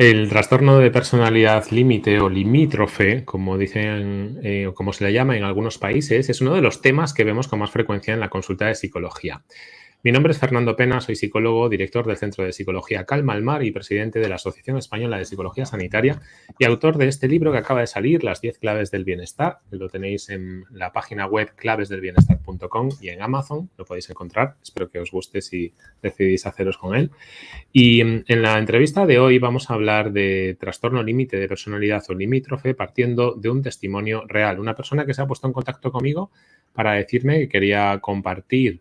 El trastorno de personalidad límite o limítrofe, como dicen eh, o como se le llama en algunos países, es uno de los temas que vemos con más frecuencia en la consulta de psicología. Mi nombre es Fernando Pena, soy psicólogo, director del Centro de Psicología Calma al Mar y presidente de la Asociación Española de Psicología Sanitaria y autor de este libro que acaba de salir, Las 10 claves del bienestar. Lo tenéis en la página web clavesdelbienestar.com y en Amazon, lo podéis encontrar. Espero que os guste si decidís haceros con él. Y mm, en la entrevista de hoy vamos a hablar de trastorno límite de personalidad o limítrofe partiendo de un testimonio real. Una persona que se ha puesto en contacto conmigo para decirme que quería compartir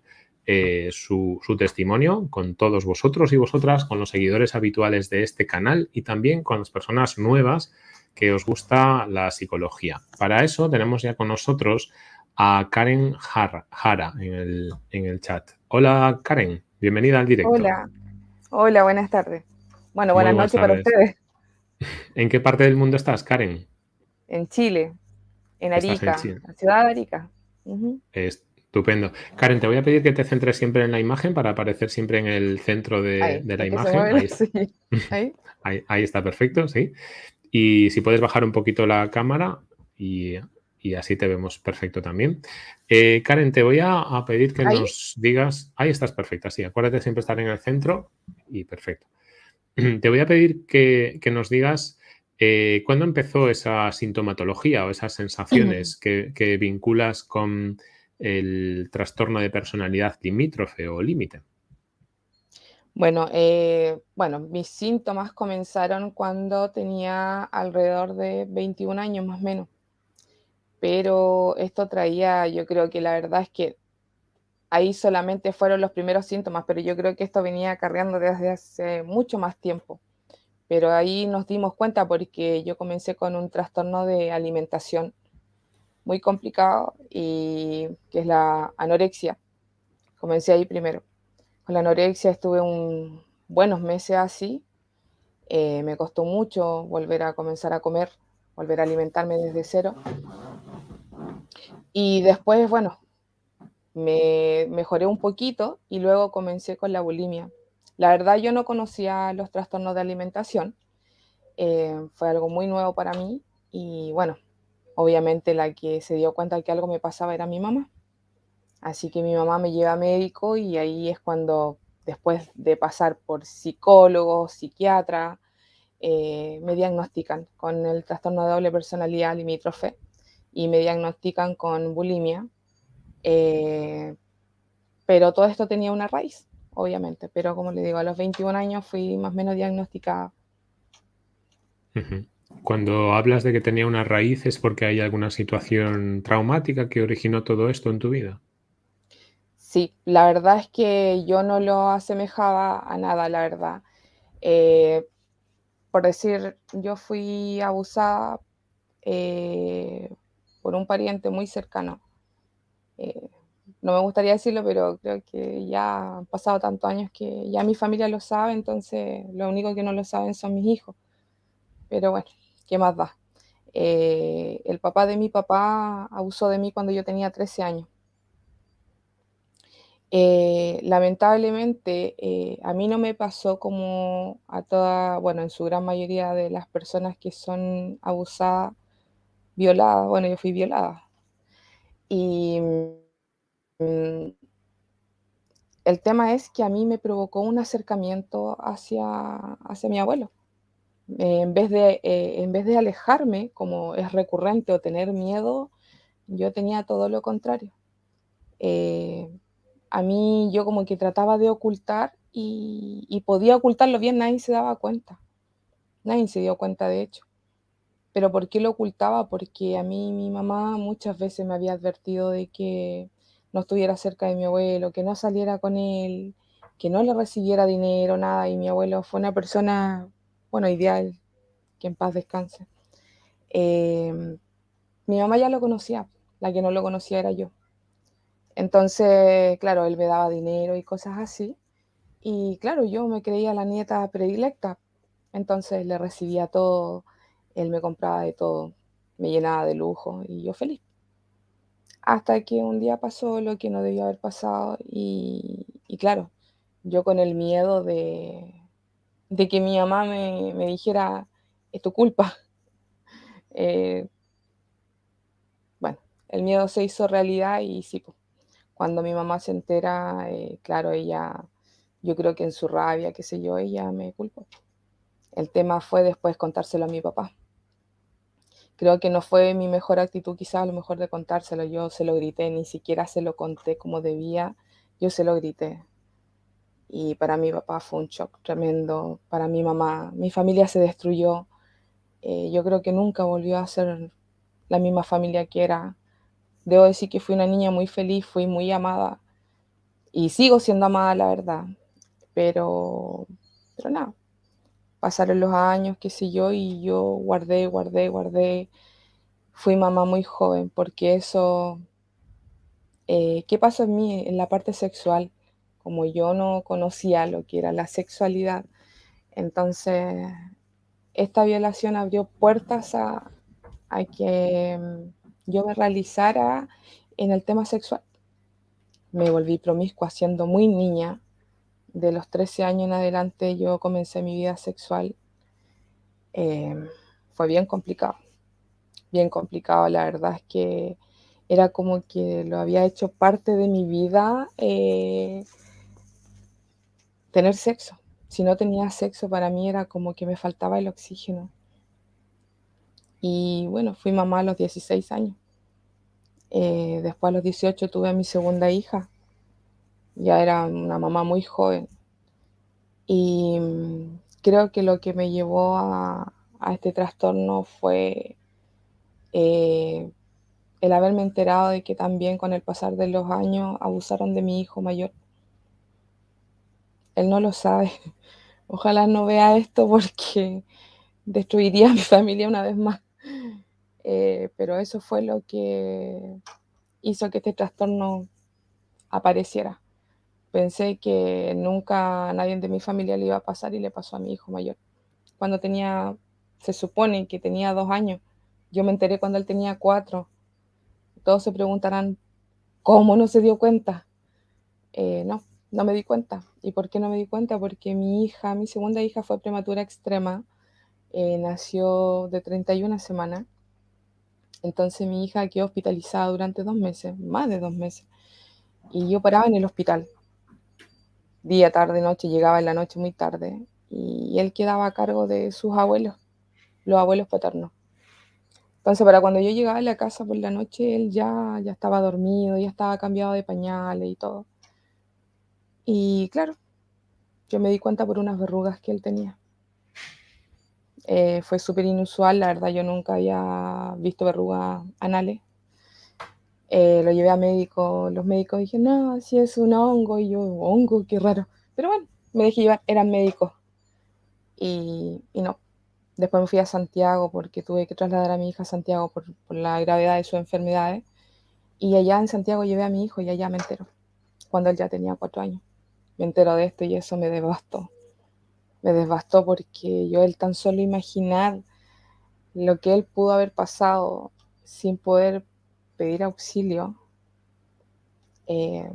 eh, su, testimonio con todos vosotros y vosotras, con los seguidores habituales de este canal y también con las personas nuevas que os gusta la psicología. Para eso tenemos ya con nosotros a Karen Jara, en, el, chat. Hola Karen, bienvenida al directo. Hola, hola, buenas tardes. Bueno, buenas, noches para ustedes. ¿En qué parte del mundo estás, Karen? En Chile, en Arica, la ciudad de Arica. Estupendo. Karen, te voy a pedir que te centres siempre en la imagen para aparecer siempre en el centro de, la imagen. ahí, está perfecto, sí. Y si puedes bajar un poquito la cámara y, así te vemos perfecto también. Eh, Karen, te voy a, pedir que nos digas... Ahí estás perfecta, sí. Acuérdate siempre estar en el centro y perfecto. Te voy a pedir que, nos digas eh, cuándo empezó esa sintomatología o esas sensaciones que vinculas con el trastorno de personalidad limítrofe o límite? Bueno, eh, bueno, mis síntomas comenzaron cuando tenía alrededor de 21 años más o menos. Pero esto traía, yo creo que la verdad es que ahí solamente fueron los primeros síntomas, pero yo creo que esto venía acarreando desde hace mucho más tiempo. Pero ahí nos dimos cuenta porque yo comencé con un trastorno de alimentación muy complicado y que es la anorexia. Comencé ahí primero. Con la anorexia estuve un, buenos meses así. Eh, me costó mucho volver a comenzar a comer, volver a alimentarme desde cero. Y después, bueno, me mejoré un poquito y luego comencé con la bulimia. La verdad yo no conocía los trastornos de alimentación, eh, fue algo muy nuevo para mí y bueno, Obviamente la que se dio cuenta de que algo me pasaba era mi mamá. Así que mi mamá me lleva a médico y ahí es cuando, después de pasar por psicólogo, psiquiatra, eh, me diagnostican con el trastorno de doble personalidad limítrofe y me diagnostican con bulimia. Eh, pero todo esto tenía una raíz, obviamente. Pero como le digo, a los 21 años fui más o menos diagnosticada. Cuando hablas de que tenía una raíz, ¿es porque hay alguna situación traumática que originó todo esto en tu vida? Sí, la verdad es que yo no lo asemejaba a nada, la verdad. Eh, por decir, yo fui abusada eh, por un pariente muy cercano. Eh, no me gustaría decirlo, pero creo que ya han pasado tantos años que ya mi familia lo sabe, entonces lo único que no lo saben son mis hijos. Pero bueno, ¿qué más da? Eh, el papá de mi papá abusó de mí cuando yo tenía 13 años. Eh, lamentablemente, eh, a mí no me pasó como a toda, bueno, en su gran mayoría de las personas que son abusadas, violadas, bueno, yo fui violada. Y mm, el tema es que a mí me provocó un acercamiento hacia, hacia mi abuelo. Eh, en, vez de, eh, en vez de alejarme, como es recurrente, o tener miedo, yo tenía todo lo contrario. Eh, a mí yo como que trataba de ocultar y, podía ocultarlo bien, nadie se daba cuenta. Nadie se dio cuenta, de hecho. ¿Pero por qué lo ocultaba? Porque a mí mi mamá muchas veces me había advertido de que no estuviera cerca de mi abuelo, que no saliera con él, que no le recibiera dinero, nada. Y mi abuelo fue una persona bueno, ideal, que en paz descanse. Em, mi mamá ya lo conocía, la que no lo conocía era yo. Entonces, claro, él me daba dinero y cosas así. Y claro, yo me creía la nieta predilecta. Entonces le recibía todo, él me compraba de todo, me llenaba de lujo y yo feliz. Hasta que un día pasó lo que no debía haber pasado y claro, yo con el miedo de, de que mi mamá me, dijera, es tu culpa. Eh, bueno, el miedo se hizo realidad y sí, cuando mi mamá se entera, eh, claro, ella, yo creo que en su rabia, qué sé yo, ella me culpó. El tema fue después contárselo a mi papá. Creo que no fue mi mejor actitud quizás a lo mejor de contárselo. Yo se lo grité, ni siquiera se lo conté como debía. Yo se lo grité. Y para mi papá fue un shock tremendo. Para mi mamá, mi familia se destruyó. Eh, yo creo que nunca volvió a ser la misma familia que era. Debo decir que fui una niña muy feliz, fui muy amada. Y sigo siendo amada, la verdad. Pero, pero nada, pasaron los años, qué sé yo, y yo guardé, guardé, guardé. Fui mamá muy joven, porque eso, eh, ¿qué pasó en mí en la parte sexual? Como yo no conocía lo que era la sexualidad, entonces esta violación abrió puertas a, que mm, yo me realizara en el tema sexual. Me volví promiscua siendo muy niña, de los 13 años en adelante yo comencé mi vida sexual. Eh, fue bien complicado, bien complicado. La verdad es que era como que lo había hecho parte de mi vida eh, tener sexo. Si no tenía sexo, para mí era como que me faltaba el oxígeno. Y bueno, fui mamá a los 16 años. Eh, después a los 18 tuve a mi segunda hija ya era una mamá muy joven. Y mm, creo que lo que me llevó a, este trastorno fue eh, el haberme enterado de que también con el pasar de los años abusaron de mi hijo mayor. Él no lo sabe. Ojalá no vea esto porque destruiría a mi familia una vez más. Eh, pero eso fue lo que hizo que este trastorno apareciera. Pensé que nunca a nadie de mi familia le iba a pasar y le pasó a mi hijo mayor. Cuando tenía, se supone que tenía dos años, yo me enteré cuando él tenía cuatro. Todos se preguntarán, ¿cómo no se dio cuenta? Eh, no, no me di cuenta. ¿Y por qué no me di cuenta? Porque mi hija, mi segunda hija fue prematura extrema, eh, nació de 31 semanas. Entonces mi hija quedó hospitalizada durante dos meses, más de dos meses. Y yo paraba en el hospital día, tarde, noche, llegaba en la noche muy tarde y él quedaba a cargo de sus abuelos, los abuelos paternos. Entonces, para cuando yo llegaba a la casa por la noche, él ya, ya estaba dormido, ya estaba cambiado de pañales y todo. Y claro, yo me di cuenta por unas verrugas que él tenía. Eh, fue súper inusual, la verdad yo nunca había visto verrugas anales. Eh, lo llevé a médico, los médicos dijeron, no, si es un hongo, y yo, hongo, qué raro. Pero bueno, me dejé llevar, eran médicos. Y, no. Después me fui a Santiago porque tuve que trasladar a mi hija a Santiago por, la gravedad de sus enfermedades. Y allá en Santiago llevé a mi hijo y allá me entero, cuando él ya tenía cuatro años. Me entero de esto y eso me devastó. Me devastó porque yo él tan solo imaginar lo que él pudo haber pasado sin poder pedir auxilio, eh,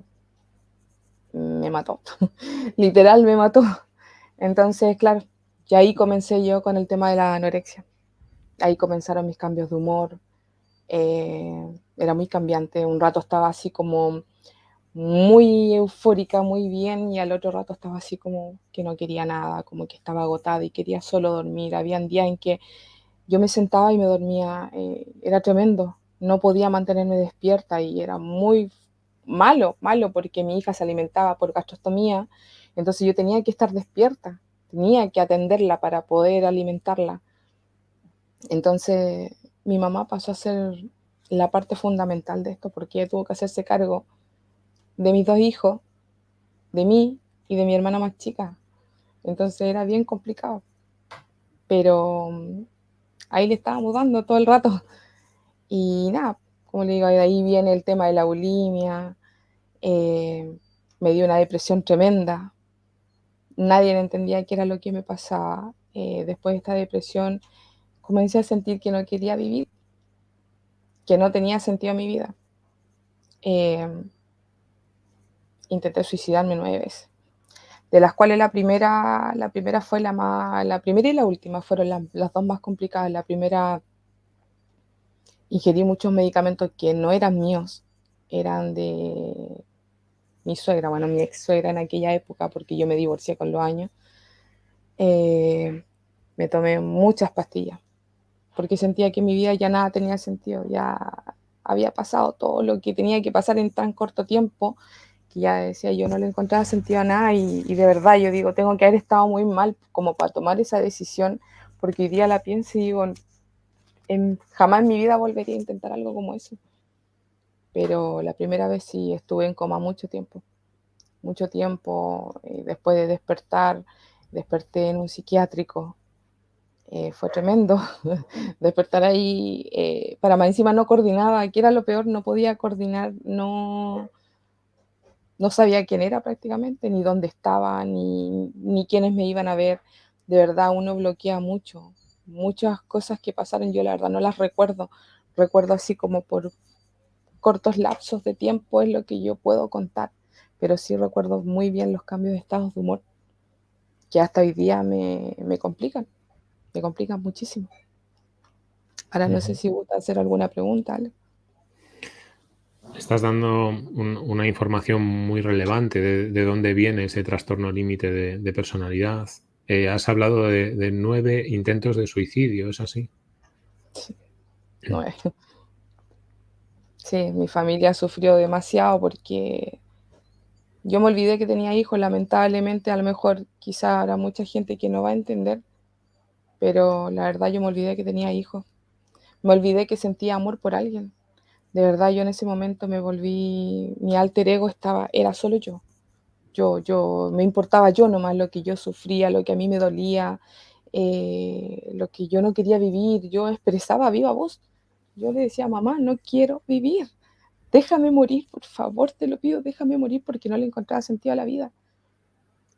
me mató. Literal me mató. Entonces, claro, y ahí comencé yo con el tema de la anorexia. Ahí comenzaron mis cambios de humor. Eh, era muy cambiante. Un rato estaba así como muy eufórica, muy bien, y al otro rato estaba así como que no quería nada, como que estaba agotada y quería solo dormir. Habían días en que yo me sentaba y me dormía. Eh, era tremendo no podía mantenerme despierta y era muy malo, malo porque mi hija se alimentaba por gastrostomía, entonces yo tenía que estar despierta, tenía que atenderla para poder alimentarla. Entonces mi mamá pasó a ser la parte fundamental de esto porque ella tuvo que hacerse cargo de mis dos hijos, de mí y de mi hermana más chica. Entonces era bien complicado. Pero mm, ahí le estábamos dando todo el rato. Y nada, como le digo, de ahí viene el tema de la bulimia, eh, me dio una depresión tremenda, nadie entendía qué era lo que me pasaba. Eh, después de esta depresión comencé a sentir que no quería vivir, que no tenía sentido mi vida. Eh, intenté suicidarme nueve veces. de las cuales la primera, la primera fue la más, la primera y la última fueron las dos más complicadas. La primera ingerí muchos medicamentos que no eran míos, eran de mi suegra, bueno, mi ex suegra en aquella época, porque yo me divorcié con los años. Eh, me tomé muchas pastillas, porque sentía que mi vida ya nada tenía sentido, ya había pasado todo lo que tenía que pasar en tan corto tiempo, que ya decía yo no le encontraba sentido a nada y, de verdad yo digo, tengo que haber estado muy mal como para tomar esa decisión, porque hoy día la pienso y digo, jamás en mi vida volvería a intentar algo como eso. Pero la primera vez sí estuve en coma mucho tiempo, mucho tiempo, y después de despertar, desperté en un psiquiátrico, eh, fue tremendo despertar ahí, eh, para más encima no coordinaba, que era lo peor, no podía coordinar, no, no sabía quién era prácticamente, ni dónde estaba, ni, ni quiénes me iban a ver. De verdad, uno bloquea mucho, muchas cosas que pasaron, yo la verdad no las recuerdo, recuerdo así como por cortos lapsos de tiempo es lo que yo puedo contar, pero sí recuerdo muy bien los cambios de estados de humor que hasta hoy día me, me complican me complica muchísimo. Ahora no sé si gusta hacer alguna pregunta. Estás dando una información muy relevante de, dónde viene ese trastorno límite de, personalidad. Eh, has hablado de, nueve intentos de suicidio, ¿es así? Sí. Sí, mi familia sufrió demasiado porque yo me olvidé que tenía hijos, lamentablemente, a lo mejor quizá habrá mucha gente que no va a entender, pero la verdad yo me olvidé que tenía hijos. Me olvidé que sentía amor por alguien. De verdad yo en ese momento me volví, mi alter ego estaba, era solo yo. Yo, yo, me importaba yo nomás lo que yo sufría, lo que a mí me dolía, eh, lo que yo no quería vivir. Yo expresaba viva voz. Yo le decía, mamá, no quiero vivir. Déjame morir, por favor, te lo pido, déjame morir porque no le encontraba sentido a la vida.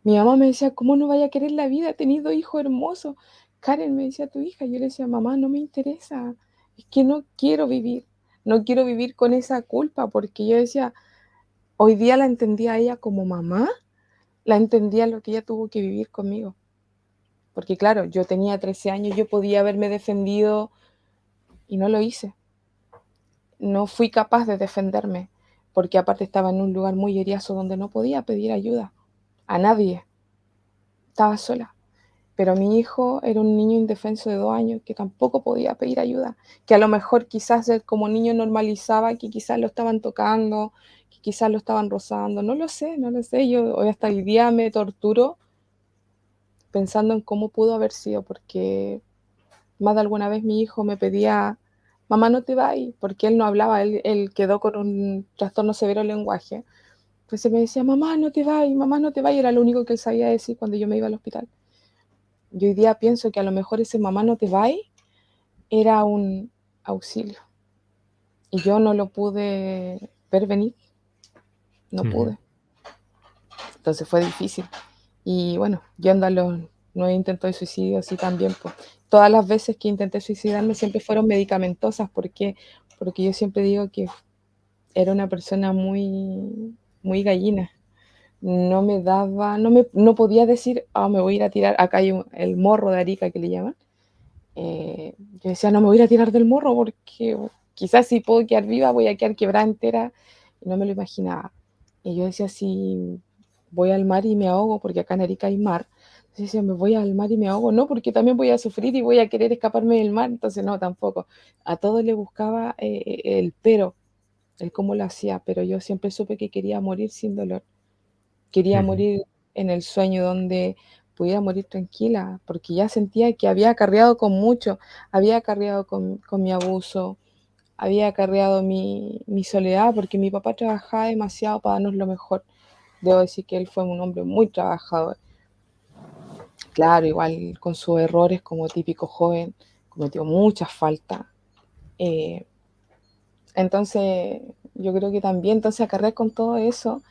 Mi mamá me decía, ¿cómo no vaya a querer la vida? He tenido hijo hermoso. Karen me decía tu hija, yo le decía, mamá, no me interesa, es que no quiero vivir, no quiero vivir con esa culpa, porque yo decía, hoy día la entendía a ella como mamá, la entendía lo que ella tuvo que vivir conmigo. Porque claro, yo tenía 13 años, yo podía haberme defendido y no lo hice. No fui capaz de defenderme, porque aparte estaba en un lugar muy heriazo donde no podía pedir ayuda a nadie. Estaba sola pero mi hijo era un niño indefenso de dos años que tampoco podía pedir ayuda, que a lo mejor quizás como niño normalizaba que quizás lo estaban tocando, que quizás lo estaban rozando, no lo sé, no lo sé, yo hoy hasta hoy día me torturo pensando en cómo pudo haber sido, porque más de alguna vez mi hijo me pedía, mamá no te vayas, porque él no hablaba, él, él quedó con un trastorno severo de lenguaje. Entonces me decía, mamá no te vayas, mamá no te vayas, era lo único que él sabía decir cuando yo me iba al hospital. Yo hoy día pienso que a lo mejor ese mamá no te va era un auxilio. Y yo no lo pude ver venir. No pude. Entonces fue difícil. Y bueno, yo ando a los nueve intentos de suicidio así también. Pues. Todas las veces que intenté suicidarme siempre fueron medicamentosas. porque Porque yo siempre digo que era una persona muy, muy gallina no me daba, no, me, no podía decir, ah, me voy a ir a tirar, acá hay el morro de Arica que le llaman. Eh, yo decía, no me voy a ir a tirar del morro porque quizás si puedo quedar viva voy a quedar quebrada entera. Y no me lo imaginaba. Y yo decía, si voy al mar y me ahogo, porque acá en Arica hay mar. Entonces decía, me voy al mar y me ahogo. No, porque también voy a sufrir y voy a querer escaparme del mar. Entonces no, tampoco. A todo le buscaba eh, el pero, el cómo lo hacía, pero yo siempre supe que quería morir sin dolor. Quería morir en el sueño donde pudiera morir tranquila, porque ya sentía que había acarreado con mucho, había acarreado con, mi abuso, había acarreado mi, soledad, porque mi papá trabajaba demasiado para darnos lo mejor. Debo decir que él fue un hombre muy trabajador. Claro, igual con sus errores como típico joven, cometió muchas faltas. Eh, entonces, yo creo que también, entonces acarrear con todo eso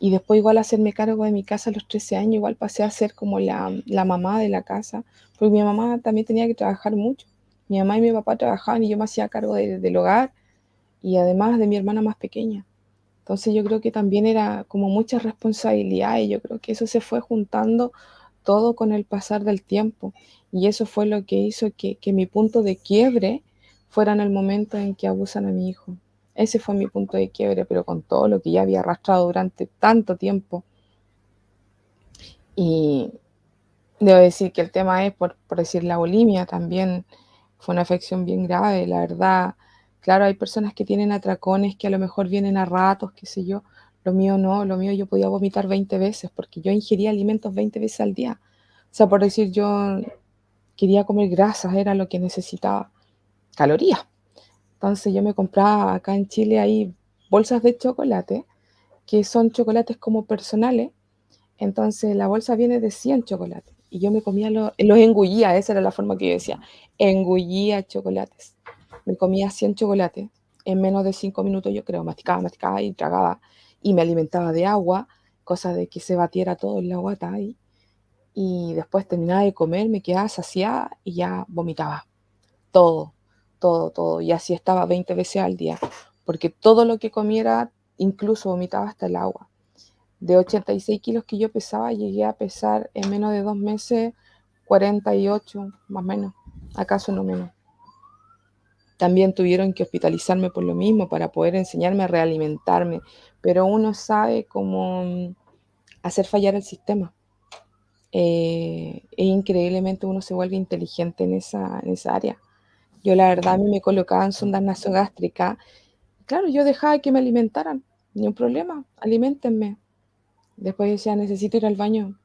y después igual hacerme cargo de mi casa a los 13 años, igual pasé a ser como la, mamá de la casa, porque mi mamá también tenía que trabajar mucho. Mi mamá y mi papá trabajaban y yo me hacía cargo del hogar y además de mi hermana más pequeña. Entonces yo creo que también era como mucha responsabilidad y yo creo que eso se fue juntando todo con el pasar del tiempo. Y eso fue lo que hizo que, que mi punto de quiebre fuera en el momento en que abusan a mi hijo. Ese fue mi punto de quiebre, pero con todo lo que ya había arrastrado durante tanto tiempo. Y debo decir que el tema es, por, decir, la bulimia también fue una afección bien grave, la verdad. Claro, hay personas que tienen atracones que a lo mejor vienen a ratos, qué sé yo. Lo mío no, lo mío yo podía vomitar 20 veces porque yo ingería alimentos 20 veces al día. O sea, por decir, yo quería comer grasas, era lo que necesitaba, calorías. Entonces yo me compraba acá en Chile hay bolsas de chocolate, que son chocolates como personales. Entonces la bolsa viene de 100 chocolates. Y yo me comía los, los engullía, esa era la forma que yo decía, engullía chocolates. Me comía 100 chocolates en menos de 5 minutos, yo creo, masticaba, masticaba y tragaba. Y me alimentaba de agua, cosa de que se batiera todo en la guata ahí. Y después terminaba de comer, me quedaba saciada y ya vomitaba. Todo, todo, todo. Y así estaba 20 veces al día, porque todo lo que comiera, incluso vomitaba hasta el agua. De 86 kilos que yo pesaba, llegué a pesar en menos de dos meses 48, más o menos, acaso no menos. También tuvieron que hospitalizarme por lo mismo para poder enseñarme a realimentarme, pero uno sabe cómo mm, hacer fallar el sistema. e increíblemente uno se vuelve inteligente en esa, en esa área. Yo la verdad a mí me colocaban sondas nasogástricas. Claro, yo dejaba que me alimentaran, ni un problema, alimentenme. Después decía, necesito ir al baño,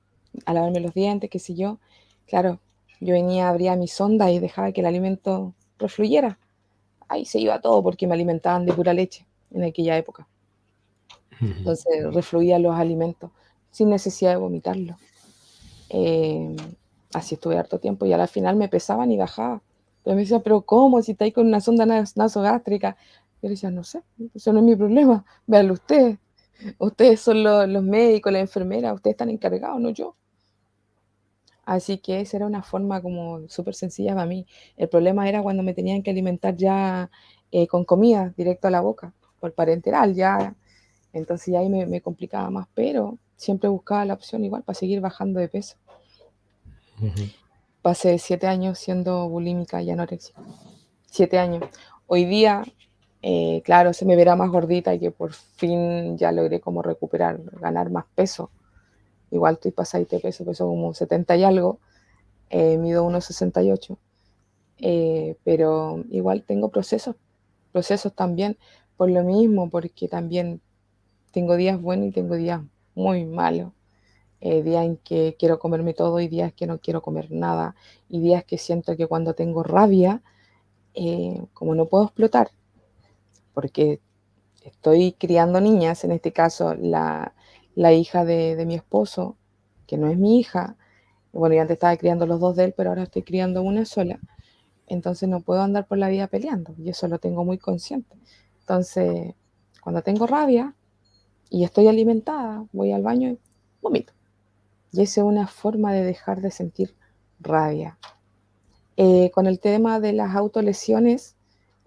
a lavarme los dientes, qué sé yo. Claro, yo venía, abría mi sonda y dejaba que el alimento refluyera. Ahí se iba todo porque me alimentaban de pura leche en aquella época. Entonces refluían los alimentos sin necesidad de vomitarlo. Eh, así estuve harto tiempo y al final me pesaban y bajaba. Pero me decía, pero ¿cómo? Si está ahí con una sonda nasogástrica. Yo decía, no sé, eso no es mi problema. Véanlo ustedes. Ustedes son los, médicos, la enfermera, ustedes están encargados, no yo. Así que esa era una forma como súper sencilla para mí. El problema era cuando me tenían que alimentar ya eh, con comida directo a la boca, por parenteral, ya. Entonces ya ahí me, complicaba más, pero siempre buscaba la opción igual para seguir bajando de peso. Uh pasé siete años siendo bulímica y anoréxica. Siete años. Hoy día, eh, claro, se me verá más gordita y que por fin ya logré como recuperar, ganar más peso. Igual estoy pasadita de peso, peso como 70 y algo, eh, mido 1,68. Eh, pero igual tengo procesos, procesos también por lo mismo, porque también tengo días buenos y tengo días muy malos eh, días en que quiero comerme todo y días que no quiero comer nada, y días que siento que cuando tengo rabia, eh, como no puedo explotar, porque estoy criando niñas, en este caso la, la hija de, de, mi esposo, que no es mi hija, bueno, yo antes estaba criando los dos de él, pero ahora estoy criando una sola, entonces no puedo andar por la vida peleando, y eso lo tengo muy consciente. Entonces, cuando tengo rabia y estoy alimentada, voy al baño y vomito. Y esa es una forma de dejar de sentir rabia. Eh, con el tema de las autolesiones,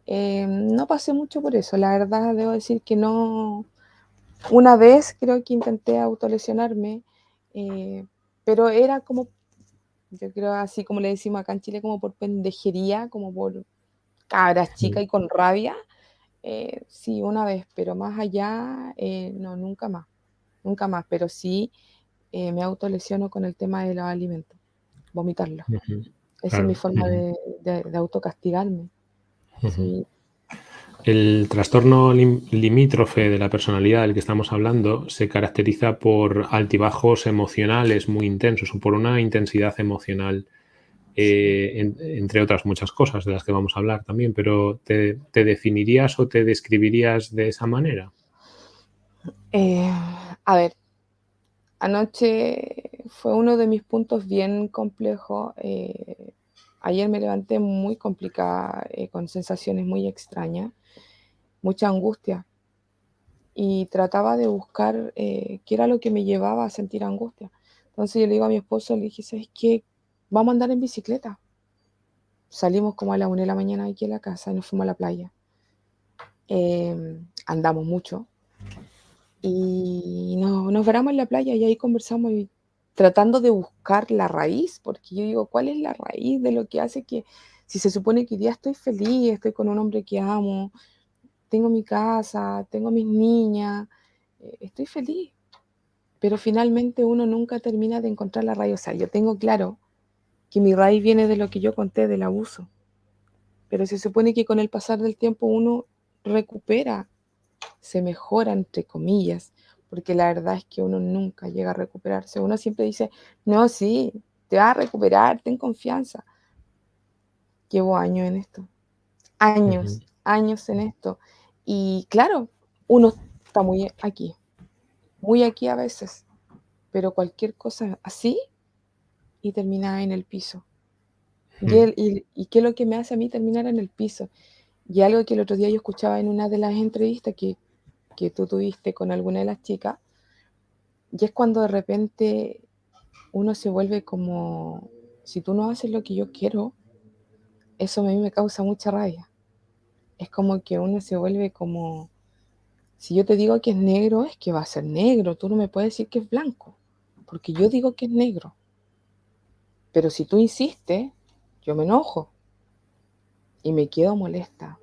eh, no pasé mucho por eso. La verdad, debo decir que no. Una vez creo que intenté autolesionarme, eh, pero era como, yo creo así como le decimos acá en Chile, como por pendejería, como por cabras chicas y con rabia. Eh, sí, una vez, pero más allá, no, nunca más. Nunca más, pero sí eh, me autolesiono con el tema de los alimentos, vomitarlo. Uh -huh. Esa claro. es mi forma uh -huh. de, de, de, autocastigarme. Uh -huh. sí. El trastorno lim limítrofe de la personalidad del que estamos hablando se caracteriza por altibajos emocionales muy intensos o por una intensidad emocional, eh, en, entre otras muchas cosas de las que vamos a hablar también, pero ¿te, te definirías o te describirías de esa manera? Eh, a ver, Anoche fue uno de mis puntos bien complejos. Eh, ayer me levanté muy complicada, eh, con sensaciones muy extrañas, mucha angustia. Y trataba de buscar eh, qué era lo que me llevaba a sentir angustia. Entonces yo le digo a mi esposo, le dije, ¿sabes qué? Vamos a andar en bicicleta. Salimos como a la una de la mañana aquí en la casa y nos fuimos a la playa. andamos mucho Y nos, nos en la playa y ahí conversamos tratando de buscar la raíz, porque yo digo, ¿cuál es la raíz de lo que hace que, si se supone que ya estoy feliz, estoy con un hombre que amo, tengo mi casa, tengo mis niñas, eh, estoy feliz, pero finalmente uno nunca termina de encontrar la raíz. O sea, yo tengo claro que mi raíz viene de lo que yo conté, del abuso, pero se supone que con el pasar del tiempo uno recupera, se mejora, entre comillas, porque la verdad es que uno nunca llega a recuperarse. Uno siempre dice, no, sí, te vas a recuperar, ten confianza. Llevo años en esto, años, años en esto. Y claro, uno está muy aquí, muy aquí a veces, pero cualquier cosa así y termina en el piso. Y, y, qué es lo que me hace a mí terminar en el piso? Y algo que el otro día yo escuchaba en una de las entrevistas que, que tú tuviste con alguna de las chicas, y es cuando de repente uno se vuelve como, si tú no haces lo que yo quiero, eso a mí me causa mucha rabia. Es como que uno se vuelve como, si yo te digo que es negro, es que va a ser negro, tú no me puedes decir que es blanco, porque yo digo que es negro. Pero si tú insistes, yo me enojo y me quedo molesta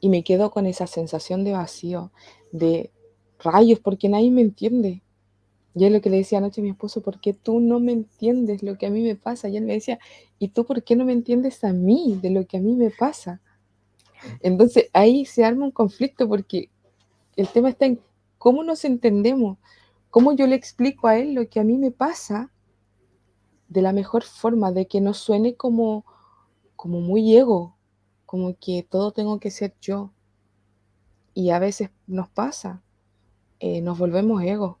y me quedo con esa sensación de vacío, de rayos, porque nadie me entiende. Y es lo que le decía anoche a mi esposo, ¿por qué tú no me entiendes lo que a mí me pasa? Y él me decía, ¿y tú por qué no me entiendes a mí de lo que a mí me pasa? Entonces ahí se arma un conflicto porque el tema está en cómo nos entendemos, cómo yo le explico a él lo que a mí me pasa de la mejor forma, de que no suene como, como muy ego, como que todo tengo que ser yo. Y a veces nos pasa, eh, nos volvemos ego,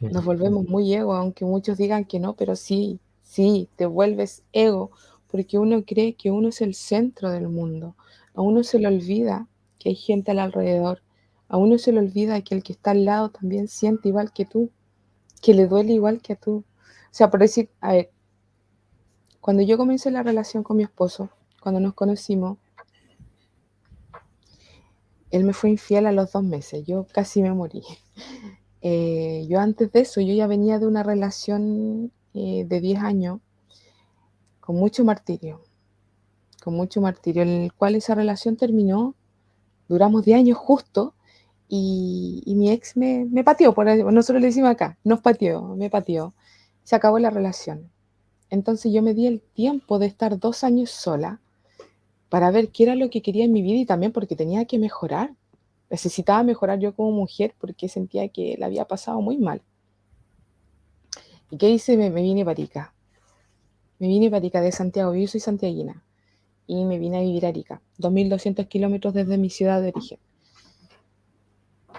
nos volvemos muy ego, aunque muchos digan que no, pero sí, sí, te vuelves ego, porque uno cree que uno es el centro del mundo, a uno se le olvida que hay gente al alrededor, a uno se le olvida que el que está al lado también siente igual que tú, que le duele igual que a tú. O sea, por decir, a ver, cuando yo comencé la relación con mi esposo, cuando nos conocimos, él me fue infiel a los dos meses, yo casi me morí. Eh, yo antes de eso, yo ya venía de una relación eh, de 10 años con mucho martirio, con mucho martirio, en el cual esa relación terminó, duramos 10 años justo, y, mi ex me, me pateó, por nosotros le decimos acá, nos pateó, me pateó se acabó la relación. Entonces yo me di el tiempo de estar dos años sola para ver qué era lo que quería en mi vida y también porque tenía que mejorar. Necesitaba mejorar yo como mujer porque sentía que la había pasado muy mal. ¿Y qué hice? Me, vine para Arica. Me vine para Arica de Santiago. Yo soy santiaguina. Y me vine a vivir a Arica, 2.200 kilómetros desde mi ciudad de origen.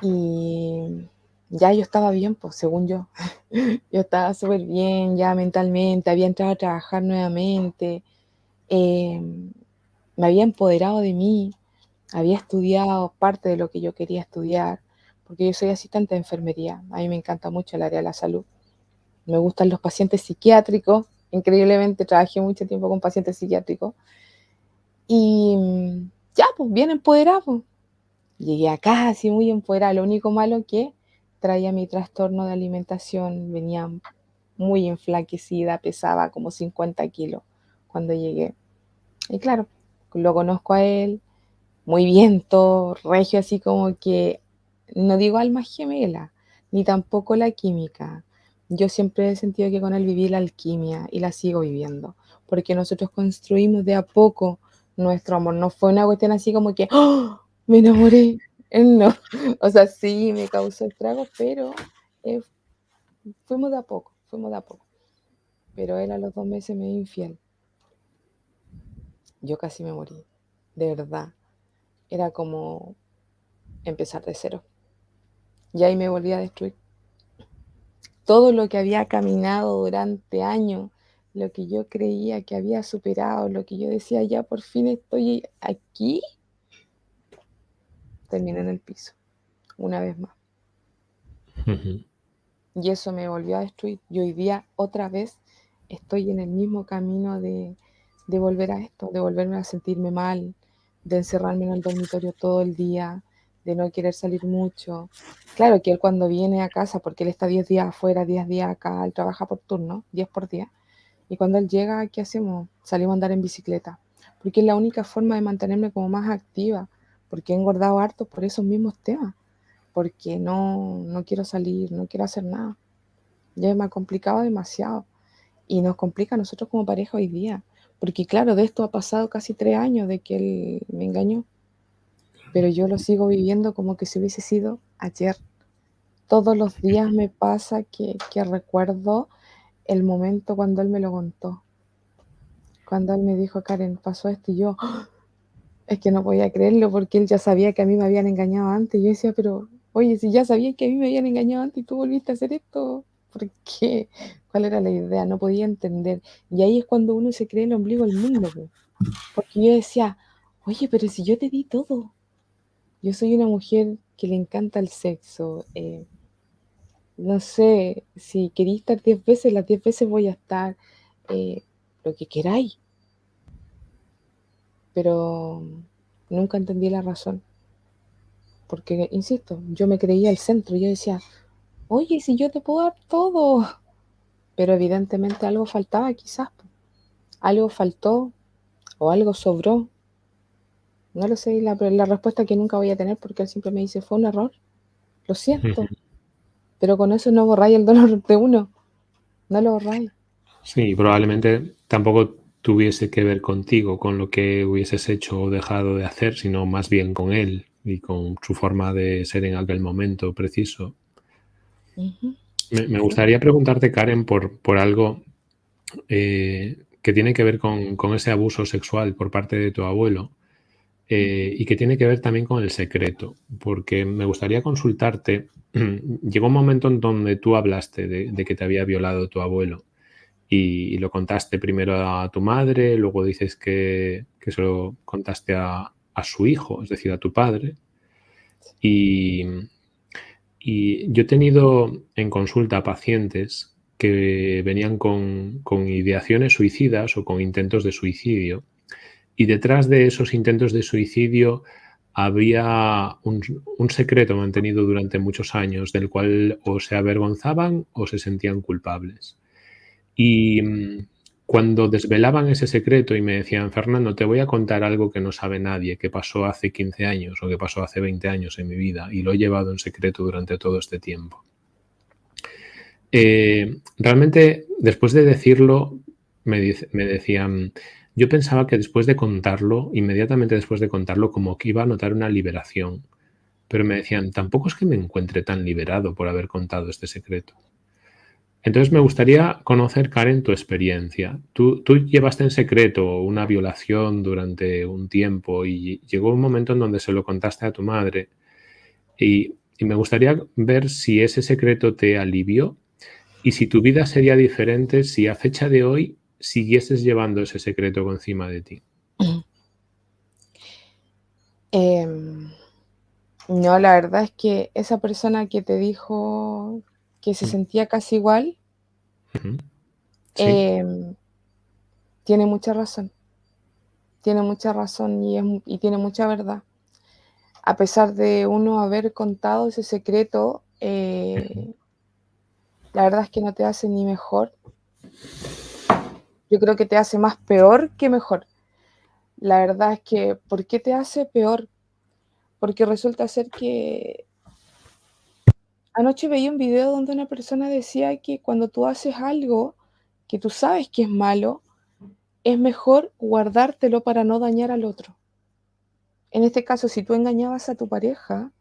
Y ya yo estaba bien, pues según yo. yo estaba súper bien ya mentalmente, había entrado a trabajar nuevamente, em, me había empoderado de mí, había estudiado parte de lo que yo quería estudiar, porque yo soy asistente de enfermería, a mí me encanta mucho el área de la salud. Me gustan los pacientes psiquiátricos, increíblemente trabajé mucho tiempo con pacientes psiquiátricos. Y ya, pues bien empoderado. Llegué acá así muy empoderada. Lo único malo que traía mi trastorno de alimentación, venía muy enflaquecida, pesaba como 50 kilos cuando llegué. Y claro, lo conozco a él, muy bien, todo regio, así como que, no digo alma gemela, ni tampoco la química. Yo siempre he sentido que con él viví la alquimia y la sigo viviendo, porque nosotros construimos de a poco nuestro amor. No fue una cuestión así como que, ¡Oh! me enamoré, no, o sea, sí me causó estragos, pero eh, fuimos de a poco, fuimos de a poco. Pero él a los dos meses me dio infiel. Yo casi me morí, de verdad. Era como empezar de cero. Y ahí me volví a destruir. Todo lo que había caminado durante años, lo que yo creía que había superado, lo que yo decía, ya por fin estoy aquí, terminé en el piso, una vez más. Y eso me volvió a destruir. Y hoy día otra vez estoy en el mismo camino de, de volver a esto, de volverme a sentirme mal, de encerrarme en el dormitorio todo el día, de no querer salir mucho. Claro que él cuando viene a casa, porque él está 10 días afuera, 10 días acá, él trabaja por turno, 10 por día, y cuando él llega, ¿qué hacemos? Salimos a andar en bicicleta, porque es la única forma de mantenerme como más activa, porque he engordado harto por esos mismos temas, porque no, no quiero salir, no quiero hacer nada. Ya me ha complicado demasiado y nos complica a nosotros como pareja hoy día, porque claro, de esto ha pasado casi tres años de que él me engañó, pero yo lo sigo viviendo como que si hubiese sido ayer. Todos los días me pasa que, recuerdo el momento cuando él me lo contó. Cuando él me dijo, Karen, pasó esto y yo, ¡ah! es que no podía creerlo porque él ya sabía que a mí me habían engañado antes. Yo decía, pero, oye, si ya sabía que a mí me habían engañado antes y tú volviste a hacer esto, ¿por qué? ¿Cuál era la idea? No podía entender. Y ahí es cuando uno se cree el ombligo del mundo. Porque yo decía, oye, pero si yo te di todo. Yo soy una mujer que le encanta el sexo. Eh, no sé, si queréis estar 10 veces, las 10 veces voy a estar eh, lo que queráis. Pero nunca entendí la razón. Porque, insisto, yo me creía el centro. Yo decía, oye, si yo te puedo dar todo. Pero evidentemente algo faltaba quizás. Algo faltó o algo sobró. No lo sé, la, la respuesta que nunca voy a tener porque él siempre me dice, fue un error. Lo siento. Pero con eso no borráis el dolor de uno. No lo borráis. Sí, probablemente tampoco tuviese que ver contigo, con lo que hubieses hecho o dejado de hacer, sino más bien con él y con su forma de ser en aquel momento preciso. Me, gustaría preguntarte, Karen, por, por algo eh, que tiene que ver con, con, ese abuso sexual por parte de tu abuelo. Eh, y que tiene que ver también con el secreto, porque me gustaría consultarte, llegó un momento en donde tú hablaste de, que te había violado tu abuelo y, lo contaste primero a tu madre, luego dices que, que se lo contaste a, su hijo, es decir, a tu padre. Y, y, yo he tenido en consulta pacientes que venían con, con ideaciones suicidas o con intentos de suicidio y detrás de esos intentos de suicidio había un, secreto mantenido durante muchos años del cual o se avergonzaban o se sentían culpables. Y mm, cuando desvelaban ese secreto y me decían, Fernando, te voy a contar algo que no sabe nadie, que pasó hace 15 años o que pasó hace 20 años en mi vida y lo he llevado en secreto durante todo este tiempo. Eh, realmente, después de decirlo, me, me decían, yo pensaba que después de contarlo, inmediatamente después de contarlo, como que iba a notar una liberación. Pero me decían, tampoco es que me encuentre tan liberado por haber contado este secreto. Entonces me gustaría conocer, Karen, tu experiencia. Tú, tú, llevaste en secreto una violación durante un tiempo y llegó un momento en donde se lo contaste a tu madre. Y, me gustaría ver si ese secreto te alivió y si tu vida sería diferente si a fecha de hoy siguieses llevando ese secreto encima de ti? Em, no, la verdad es que esa persona que te dijo que se mm. sentía casi igual, em, tiene mucha razón. Tiene mucha razón y, tiene mucha verdad. A pesar de uno haber contado ese secreto, eh, la verdad es que no te hace ni mejor yo creo que te hace más peor que mejor. La verdad es que, ¿por qué te hace peor? Porque resulta ser que anoche veía un video donde una persona decía que cuando tú haces algo que tú sabes que es malo, es mejor guardártelo para no dañar al otro. En este caso, si tú engañabas a tu pareja,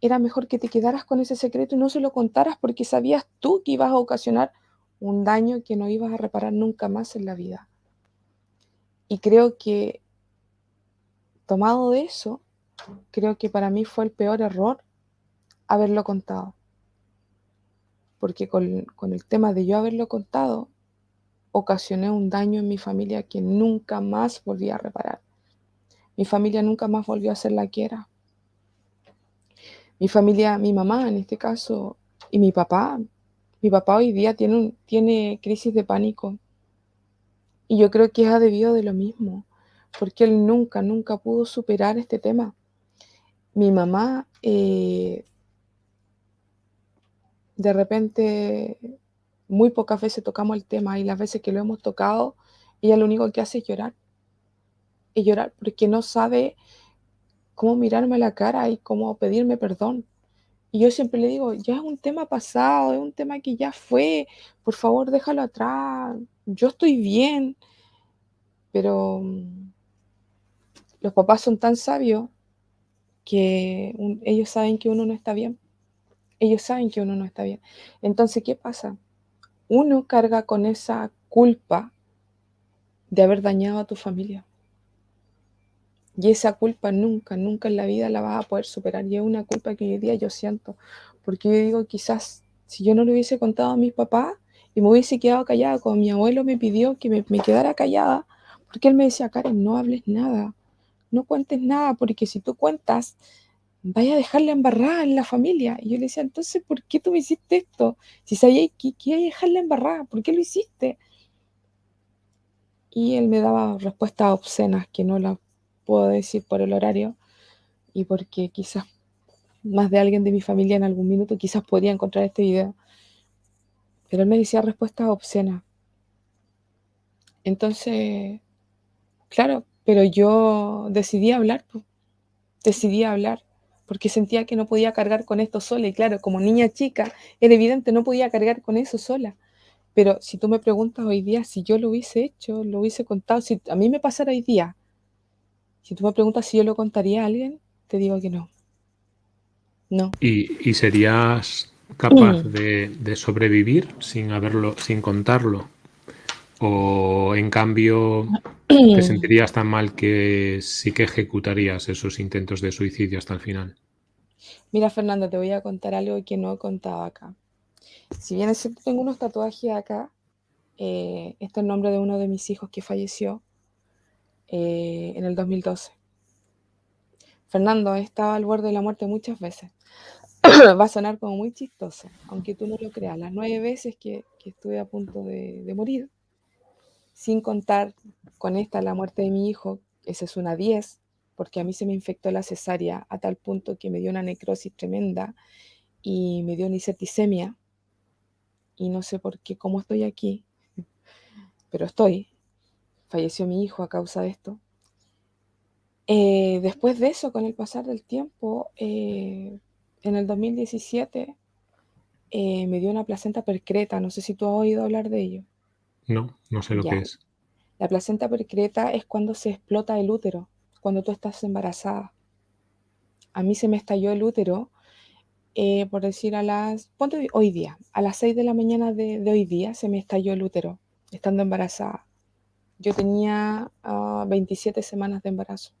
era mejor que te quedaras con ese secreto y no se lo contaras porque sabías tú que ibas a ocasionar un daño que no ibas a reparar nunca más en la vida. Y creo que, tomado de eso, creo que para mí fue el peor error haberlo contado. Porque con, el tema de yo haberlo contado, ocasioné un daño en mi familia que nunca más volví a reparar. Mi familia nunca más volvió a ser la que era. Mi familia, mi mamá en este caso, y mi papá mi papá hoy día tiene, tiene crisis de pánico. Y yo creo que es debido de lo mismo, porque él nunca, nunca pudo superar este tema. mi mamá eh, de repente muy pocas veces tocamos el tema y las veces que lo hemos tocado, ella lo único que hace es llorar. Y llorar porque no sabe cómo mirarme a la cara y cómo pedirme perdón. Y yo siempre le digo, ya es un tema pasado, es un tema que ya fue, por favor déjalo atrás, yo estoy bien. Pero mm, los papás son tan sabios que ellos saben que uno no está bien. Ellos saben que uno no está bien. Entonces, ¿qué pasa? Uno carga con esa culpa de haber dañado a tu familia. Y esa culpa nunca, nunca en la vida la vas a poder superar. Y es una culpa que hoy día yo siento. Porque yo digo, quizás si yo no le hubiese contado a mis papás y me hubiese quedado callada, como mi abuelo me pidió que me, me quedara callada, porque él me decía, Karen, no hables nada, no cuentes nada, porque si tú cuentas, vaya a dejarla embarrada en la familia. Y yo le decía, entonces, ¿por qué tú me hiciste esto? Si sabías que, que iba dejarla embarrada, ¿por qué lo hiciste? Y él me daba respuestas obscenas que no las puedo decir por el horario y porque quizás más de alguien de mi familia en algún minuto quizás podría encontrar este video. Pero él me decía respuestas obscenas. Entonces, claro, pero yo decidí hablar, decidí hablar, porque sentía que no podía cargar con esto sola. Y claro, como niña chica, era evidente, no podía cargar con eso sola. Pero si tú me preguntas hoy día si yo lo hubiese hecho, lo hubiese contado, si a mí me pasara hoy día, si tú me preguntas si yo lo contaría a alguien, te digo que no. No. ¿Y, serías capaz mm. de, de, sobrevivir sin haberlo, sin contarlo? ¿O en cambio te sentirías tan mal que sí que ejecutarías esos intentos de suicidio hasta el final? Mira, Fernando, te voy a contar algo que no he contado acá. Si bien es cierto, tengo unos tatuajes acá, eh, este es el nombre de uno de mis hijos que falleció eh, en el 2012. Fernando, he estado al borde de la muerte muchas veces. Va a sonar como muy chistoso, aunque tú no lo creas. Las nueve veces que, estuve a punto de morir, sin contar con esta la muerte de mi hijo, esa es una 10, porque a mí se me infectó la cesárea a tal punto que me dio una necrosis tremenda y me dio una septicemia. Y no sé por qué, cómo estoy aquí, pero estoy. Falleció mi hijo a causa de esto. Eh, después de eso, con el pasar del tiempo, eh, en el 2017 eh, me dio una placenta percreta. No sé si tú has oído hablar de ello. No, no sé lo que es. La placenta percreta es cuando se explota el útero, cuando tú estás embarazada. A mí se me estalló el útero, eh, por decir a las, ponte hoy día, a las 6 de la mañana de, hoy día se me estalló el útero, estando embarazada. Yo tenía 27 ah, semanas de embarazo.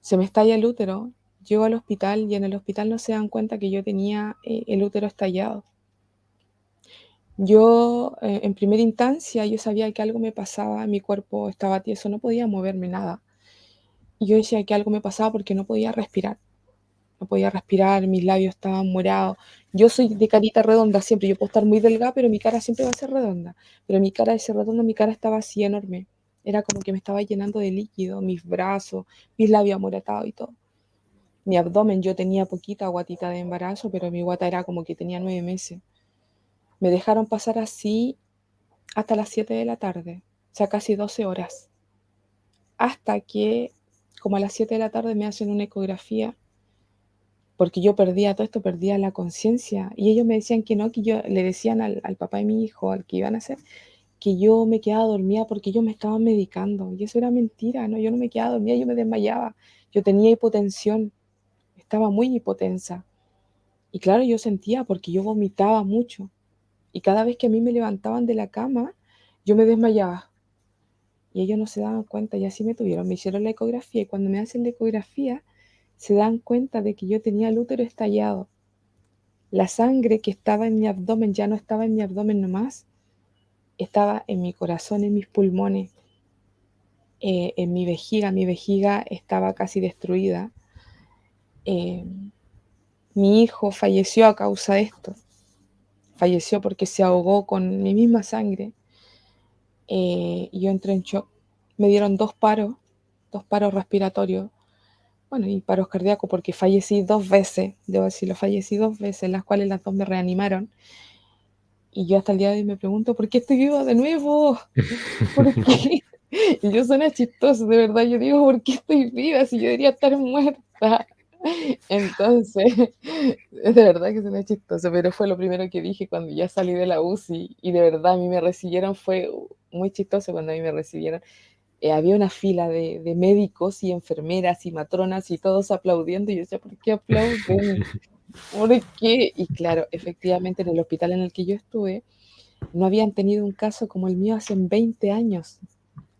Se me estalla el útero, llego al hospital y en el hospital no se dan cuenta que yo tenía eh, el útero estallado. Yo, eh, en primera instancia, yo sabía que algo me pasaba, mi cuerpo estaba tieso, no podía moverme nada. Yo decía que algo me pasaba porque no podía respirar. No podía respirar, mis labios estaban morados. Yo soy de carita redonda siempre, yo puedo estar muy delgada, pero mi cara siempre va a ser redonda. Pero mi cara de ser redonda, mi cara estaba así enorme. Era como que me estaba llenando de líquido, mis brazos, mis labios amoratados y todo. Mi abdomen, yo tenía poquita guatita de embarazo, pero mi guata era como que tenía nueve meses. Me dejaron pasar así hasta las 7 de la tarde, o sea, casi 12 horas. Hasta que, como a las 7 de la tarde, me hacen una ecografía, porque yo perdía todo esto, perdía la conciencia. Y ellos me decían que no, que yo le decían al, al papá de mi hijo, al que iban a hacer, que yo me quedaba dormida porque ellos me estaban medicando. Y eso era mentira, ¿no? Yo no me quedaba dormida, yo me desmayaba. Yo tenía hipotensión, estaba muy hipotensa. Y claro, yo sentía porque yo vomitaba mucho. Y cada vez que a mí me levantaban de la cama, yo me desmayaba. Y ellos no se daban cuenta y así me tuvieron. Me hicieron la ecografía y cuando me hacen la ecografía, se dan cuenta de que yo tenía el útero estallado. La sangre que estaba en mi abdomen ya no estaba en mi abdomen nomás, estaba en mi corazón, en mis pulmones, eh, en mi vejiga. Mi vejiga estaba casi destruida. Eh, mi hijo falleció a causa de esto falleció porque se ahogó con mi misma sangre. Eh, y yo entré en shock. Me dieron dos paros, dos paros respiratorios, bueno, y paros cardíacos porque fallecí dos veces, debo decirlo, fallecí dos veces, las cuales las dos me reanimaron. Y yo hasta el día de hoy me pregunto, ¿por qué estoy viva de nuevo? ¿Por qué? Y yo suena chistoso, de verdad. Yo digo, ¿por qué estoy viva si yo debería estar muerta? Entonces, de verdad que suena chistoso, pero fue lo primero que dije cuando ya salí de la UCI y de verdad a mí me recibieron, fue muy chistoso cuando a mí me recibieron. Eh, había una fila de, de, médicos y enfermeras y matronas y todos aplaudiendo y yo decía, ¿por qué aplauden? ¿Por qué? Y claro, efectivamente en el hospital en el que yo estuve, no habían tenido un caso como el mío hace 20 años.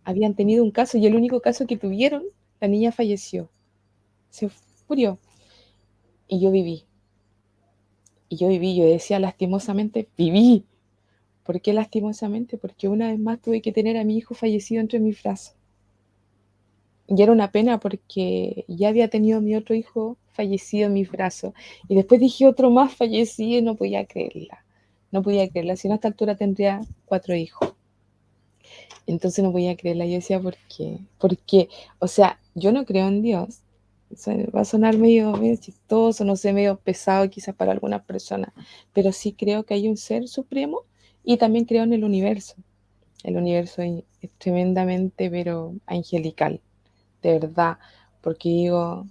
Habían tenido un caso y el único caso que tuvieron, la niña falleció. Se murió. Y yo viví. Y yo viví, yo decía lastimosamente, viví. ¿Por qué lastimosamente? Porque una vez más tuve que tener a mi hijo fallecido entre mis brazos. Y era una pena porque ya había tenido mi otro hijo fallecido en mis brazos. Y después dije otro más fallecido y no podía creerla. No podía creerla. Si no, a esta altura tendría cuatro hijos. Entonces no podía creerla. Yo decía, ¿por qué? Porque, o sea, yo no creo en Dios. Va a sonar medio, medio chistoso, no sé, medio pesado quizás para algunas personas. Pero sí creo que hay un ser supremo y también creo en el universo. El universo es tremendamente, pero angelical. De verdad. Porque digo,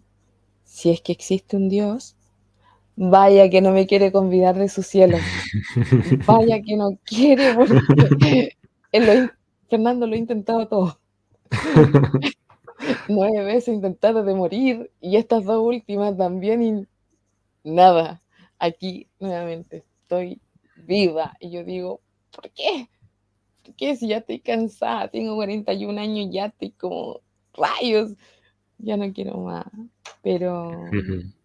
si es que existe un Dios, vaya que no me quiere convidar de su cielo. Vaya que no quiere, porque Fernando lo ha intentado todo. Nueve veces intentado de morir y estas dos últimas también y nada. Aquí nuevamente estoy viva y yo digo, ¿por qué? ¿Por qué si ya estoy cansada? Tengo 41 años, ya estoy como rayos ya no quiero más, pero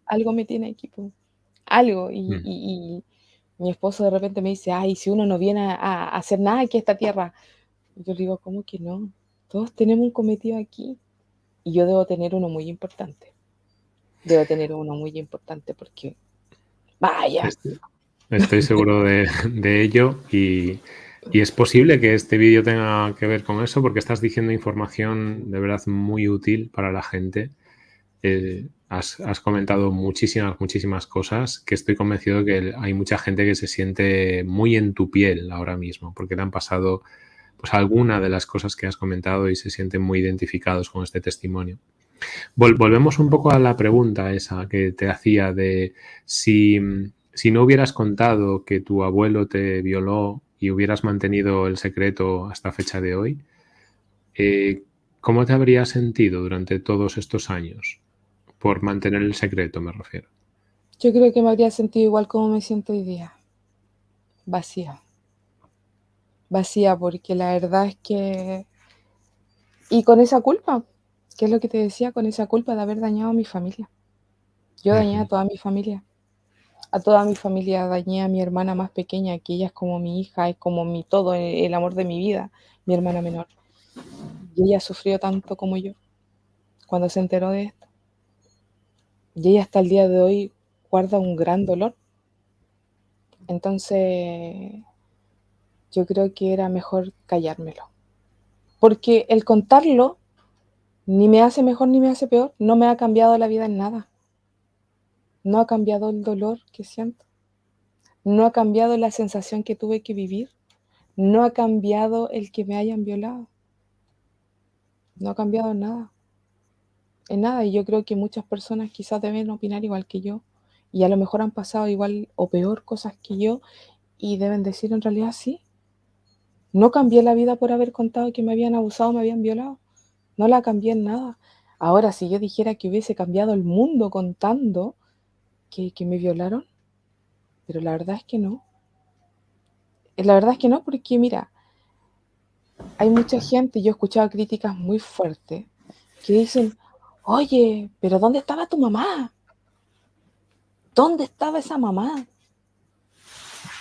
algo me tiene aquí, algo, y, y, mi esposo de repente me dice, ay, si uno no viene a, hacer nada aquí a esta tierra, yo digo, ¿cómo que no? Todos tenemos un cometido aquí, y yo debo tener uno muy importante, debo tener uno muy importante, porque, vaya. Estoy, seguro de, de ello, y y es posible que este vídeo tenga que ver con eso porque estás diciendo información de verdad muy útil para la gente. Eh, has, comentado muchísimas, muchísimas cosas que estoy convencido que hay mucha gente que se siente muy en tu piel ahora mismo porque le han pasado pues alguna de las cosas que has comentado y se sienten muy identificados con este testimonio. volvemos un poco a la pregunta esa que te hacía de si, si no hubieras contado que tu abuelo te violó y hubieras mantenido el secreto hasta fecha de hoy, eh, ¿cómo te habrías sentido durante todos estos años? Por mantener el secreto, me refiero. Yo creo que me habría sentido igual como me siento hoy día. Vacía. Vacía, porque la verdad es que... Y con esa culpa, que es lo que te decía, con esa culpa de haber dañado a mi familia. Yo dañé a toda mi familia a toda mi familia, dañé a mi hermana más pequeña, que ella es como mi hija, es como mi todo, el amor de mi vida, mi hermana menor. Y ella sufrió tanto como yo cuando se enteró de esto. Y ella hasta el día de hoy guarda un gran dolor. Entonces, yo creo que era mejor callármelo. Porque el contarlo ni me hace mejor ni me hace peor, no me ha cambiado la vida en nada. No ha cambiado el dolor que siento. No ha cambiado la sensación que tuve que vivir. No ha cambiado el que me hayan violado. No ha cambiado nada. En nada. Y yo creo que muchas personas quizás deben opinar igual que yo. Y a lo mejor han pasado igual o peor cosas que yo. Y deben decir en realidad sí. No cambié la vida por haber contado que me habían abusado, me habían violado. No la cambié en nada. Ahora, si yo dijera que hubiese cambiado el mundo contando, que, me violaron, pero la verdad es que no. La verdad es que no, porque mira, hay mucha gente, yo he escuchado críticas muy fuertes, que dicen, oye, pero ¿dónde estaba tu mamá? ¿Dónde estaba esa mamá?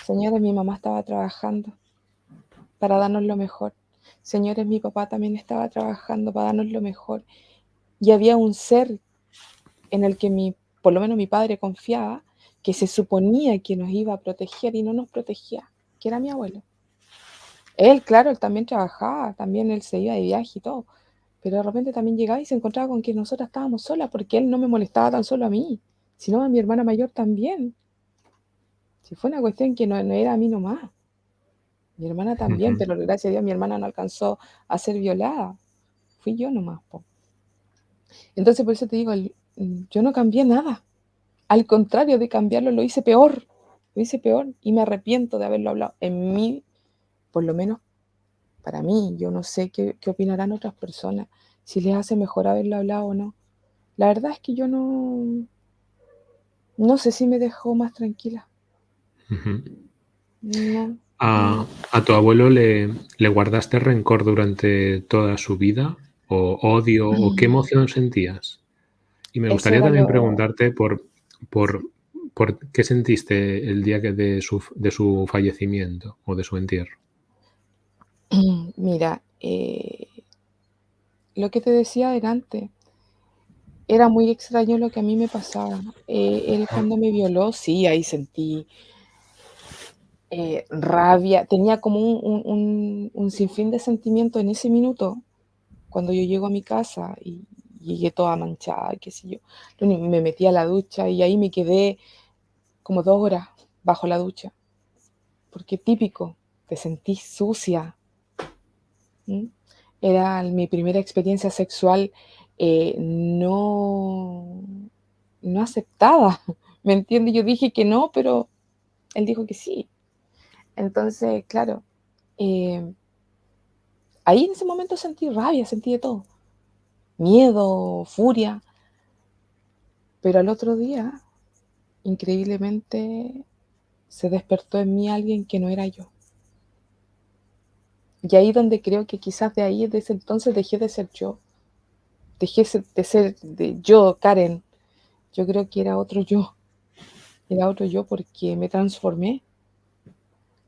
Señores, mi mamá estaba trabajando para darnos lo mejor. Señores, mi papá también estaba trabajando para darnos lo mejor. Y había un ser en el que mi por lo menos mi padre confiaba, que se suponía que nos iba a proteger y no nos protegía, que era mi abuelo. Él, claro, él también trabajaba, también él se iba de viaje y todo, pero de repente también llegaba y se encontraba con que nosotras estábamos solas, porque él no me molestaba tan solo a mí, sino a mi hermana mayor también. Si fue una cuestión que no, era a mí nomás. Mi hermana también, pero gracias a Dios mi hermana no alcanzó a ser violada. Fui yo nomás. Entonces por eso te digo, yo no cambié nada. Al contrario de cambiarlo, lo hice peor. Lo hice peor y me arrepiento de haberlo hablado. En mí, por lo menos para mí, yo no sé qué, opinarán otras personas, si les hace mejor haberlo hablado o no. La verdad es que yo no, no sé si me dejó más tranquila. ¿A, tu abuelo le, guardaste rencor durante toda su vida? ¿O odio? ¿O qué mm. emoción sentías? Y me gustaría también preguntarte por, por, por, qué sentiste el día de su, de su fallecimiento o de su entierro. Mira, eh, lo que te decía adelante, era muy extraño lo que a mí me pasaba. Eh, él cuando me violó, sí, ahí sentí eh, rabia, tenía como un, sinfín de sentimiento en ese minuto, cuando yo llego a mi casa y llegué toda manchada, qué sé yo. Me metí a la ducha y ahí me quedé como dos horas bajo la ducha, porque típico, te sentís sucia, era mi primera experiencia sexual eh, no, no aceptada. ¿Me entiende? Yo dije que no, pero él dijo que sí. Entonces, claro, eh, ahí en ese momento sentí rabia, sentí de todo. Miedo, furia. Pero al otro día, increíblemente, se despertó en mí alguien que no era yo. Y ahí donde creo que quizás de ahí, desde entonces, dejé de ser yo. Dejé de ser de yo, Karen. Yo creo que era otro yo. Era otro yo porque me transformé.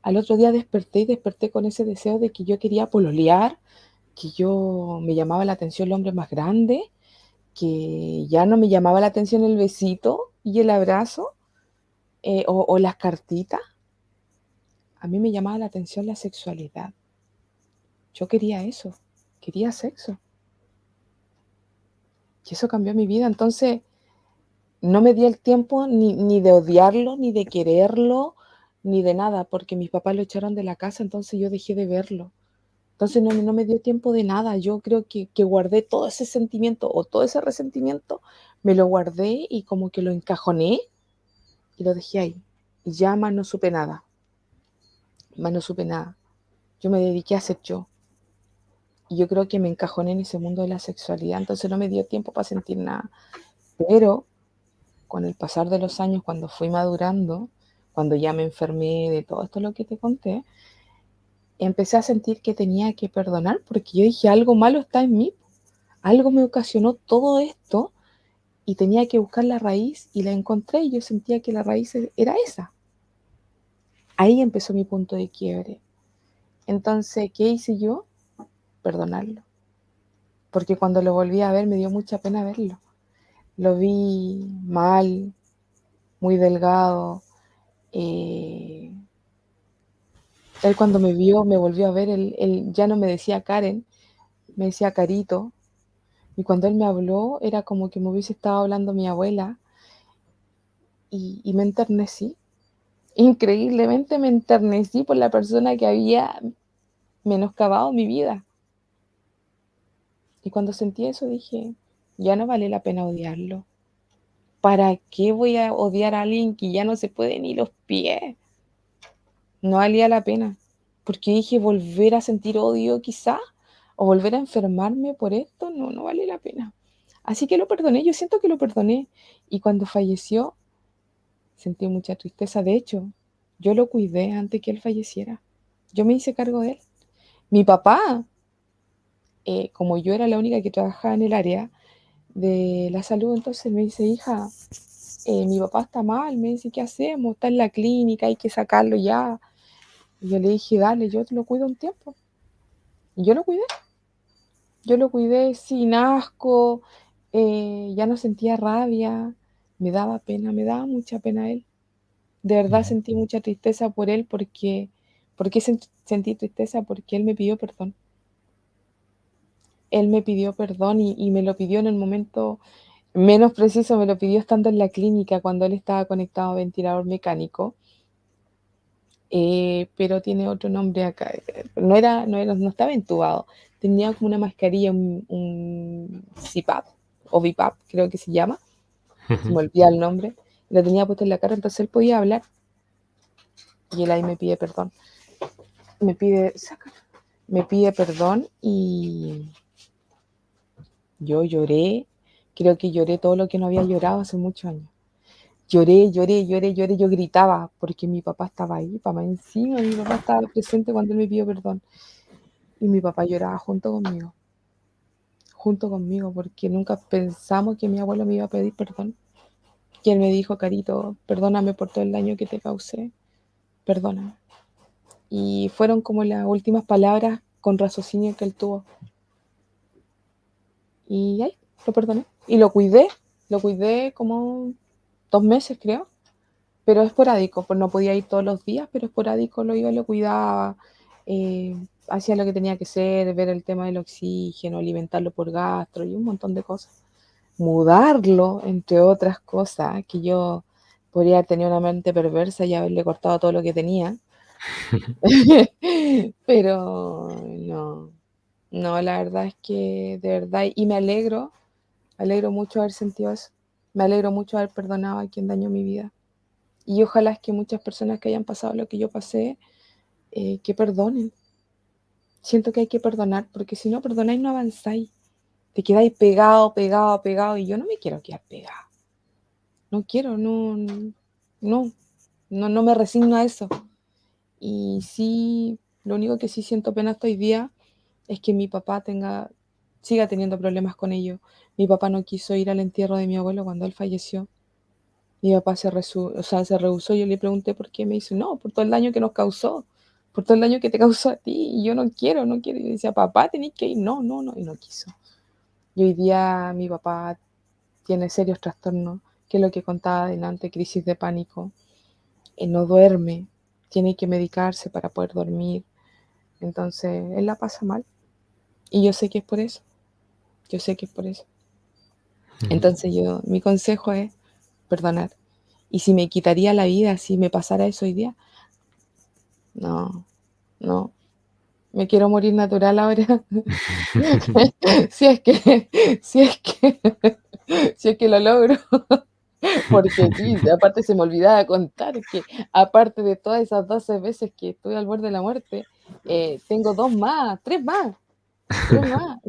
Al otro día desperté y desperté con ese deseo de que yo quería pololear, que yo me llamaba la atención el hombre más grande, que ya no me llamaba la atención el besito y el abrazo eh, o, o las cartitas. A mí me llamaba la atención la sexualidad. Yo quería eso, quería sexo. Y eso cambió mi vida. Entonces, no me di el tiempo ni, de odiarlo, ni de quererlo, ni de nada, porque mis papás lo echaron de la casa, entonces yo dejé de verlo. Entonces no, no me dio tiempo de nada. Yo creo que, que, guardé todo ese sentimiento o todo ese resentimiento, me lo guardé y como que lo encajoné y lo dejé ahí. Y ya más no supe nada. Más no supe nada. Yo me dediqué a ser yo. Y yo creo que me encajoné en ese mundo de la sexualidad, entonces no me dio tiempo para sentir nada. Pero con el pasar de los años, cuando fui madurando, cuando ya me enfermé de todo esto lo que te conté, empecé a sentir que tenía que perdonar, porque yo dije, algo malo está en mí, algo me ocasionó todo esto y tenía que buscar la raíz y la encontré y yo sentía que la raíz era esa. Ahí empezó mi punto de quiebre. Entonces, ¿qué hice yo? perdonarlo. Porque cuando lo volví a ver me dio mucha pena verlo. Lo vi mal, muy delgado. Eh, él cuando me vio, me volvió a ver, él, ya no me decía Karen, me decía Carito. Y cuando él me habló, era como que me hubiese estado hablando mi abuela. Y, y me enternecí. Increíblemente me enternecí por la persona que había menoscabado mi vida. Y cuando sentí eso dije, ya no vale la pena odiarlo. ¿Para qué voy a odiar a alguien que ya no se puede ni los pies? No valía la pena. Porque dije, volver a sentir odio quizá, o volver a enfermarme por esto, no, no vale la pena. Así que lo perdoné, yo siento que lo perdoné. Y cuando falleció, sentí mucha tristeza. De hecho, yo lo cuidé antes que él falleciera. Yo me hice cargo de él. Mi papá eh, como yo era la única que trabajaba en el área de la salud, entonces me dice, hija, eh, mi papá está mal, me dice, ¿qué hacemos? Está en la clínica, hay que sacarlo ya. Y yo le dije, dale, yo te lo cuido un tiempo. Y yo lo cuidé. Yo lo cuidé sin asco, eh, ya no sentía rabia, me daba pena, me daba mucha pena él. De verdad sentí mucha tristeza por él porque, ¿por qué sentí tristeza? Porque él me pidió perdón él me pidió perdón y, me lo pidió en el momento menos preciso, me lo pidió estando en la clínica cuando él estaba conectado a ventilador mecánico. Eh, pero tiene otro nombre acá. No era, no era, no estaba entubado. Tenía como una mascarilla, un, un CPAP o VIPAP, creo que se llama. Se me olvida el nombre. Lo tenía puesto en la cara, entonces él podía hablar. Y él ahí me pide perdón. Me pide, saca, me pide perdón y yo lloré, creo que lloré todo lo que no había llorado hace muchos años. Lloré, lloré, lloré, lloré, yo gritaba porque mi papá estaba ahí, papá encima, mi papá estaba presente cuando él me pidió perdón. Y mi papá lloraba junto conmigo, junto conmigo, porque nunca pensamos que mi abuelo me iba a pedir perdón. Y él me dijo, Carito, perdóname por todo el daño que te causé, perdóname. Y fueron como las últimas palabras con raciocinio que él tuvo. Y ahí, lo perdoné. Y lo cuidé, lo cuidé como dos meses, creo. Pero esporádico, pues no podía ir todos los días, pero esporádico lo iba y lo cuidaba. Eh, hacía lo que tenía que ser, ver el tema del oxígeno, alimentarlo por gastro y un montón de cosas. Mudarlo, entre otras cosas, que yo podría haber tenido una mente perversa y haberle cortado todo lo que tenía. Pero no, no, la verdad es que de verdad, y me alegro, alegro mucho haber sentido eso, me alegro mucho haber perdonado a quien dañó mi vida. Y ojalá es que muchas personas que hayan pasado lo que yo pasé, eh, que perdonen. Siento que hay que perdonar, porque si no perdonáis no avanzáis. Te quedáis pegado, pegado, pegado, y yo no me quiero quedar pegado. No quiero, no, no, no, no me resigno a eso. Y sí, lo único que sí siento pena hasta hoy día es que mi papá tenga, siga teniendo problemas con ello. Mi papá no quiso ir al entierro de mi abuelo cuando él falleció. Mi papá se, o sea, se rehusó. Yo le pregunté por qué. Me dice, no, por todo el daño que nos causó, por todo el daño que te causó a ti. Y yo no quiero, no quiero. Y yo decía, papá, tenés que ir. No, no, no. Y no quiso. Y hoy día mi papá tiene serios trastornos, que es lo que contaba adelante, crisis de pánico. y no duerme, tiene que medicarse para poder dormir. Entonces, él la pasa mal. Y yo sé que es por eso. Yo sé que es por eso. Entonces, yo, mi consejo es perdonar. Y si me quitaría la vida, si me pasara eso hoy día, no, no. Me quiero morir natural ahora. si es que, si es que, si es que lo logro. Porque sí, aparte se me olvidaba contar que aparte de todas esas 12 veces que estuve al borde de la muerte, eh, tengo dos más, tres más,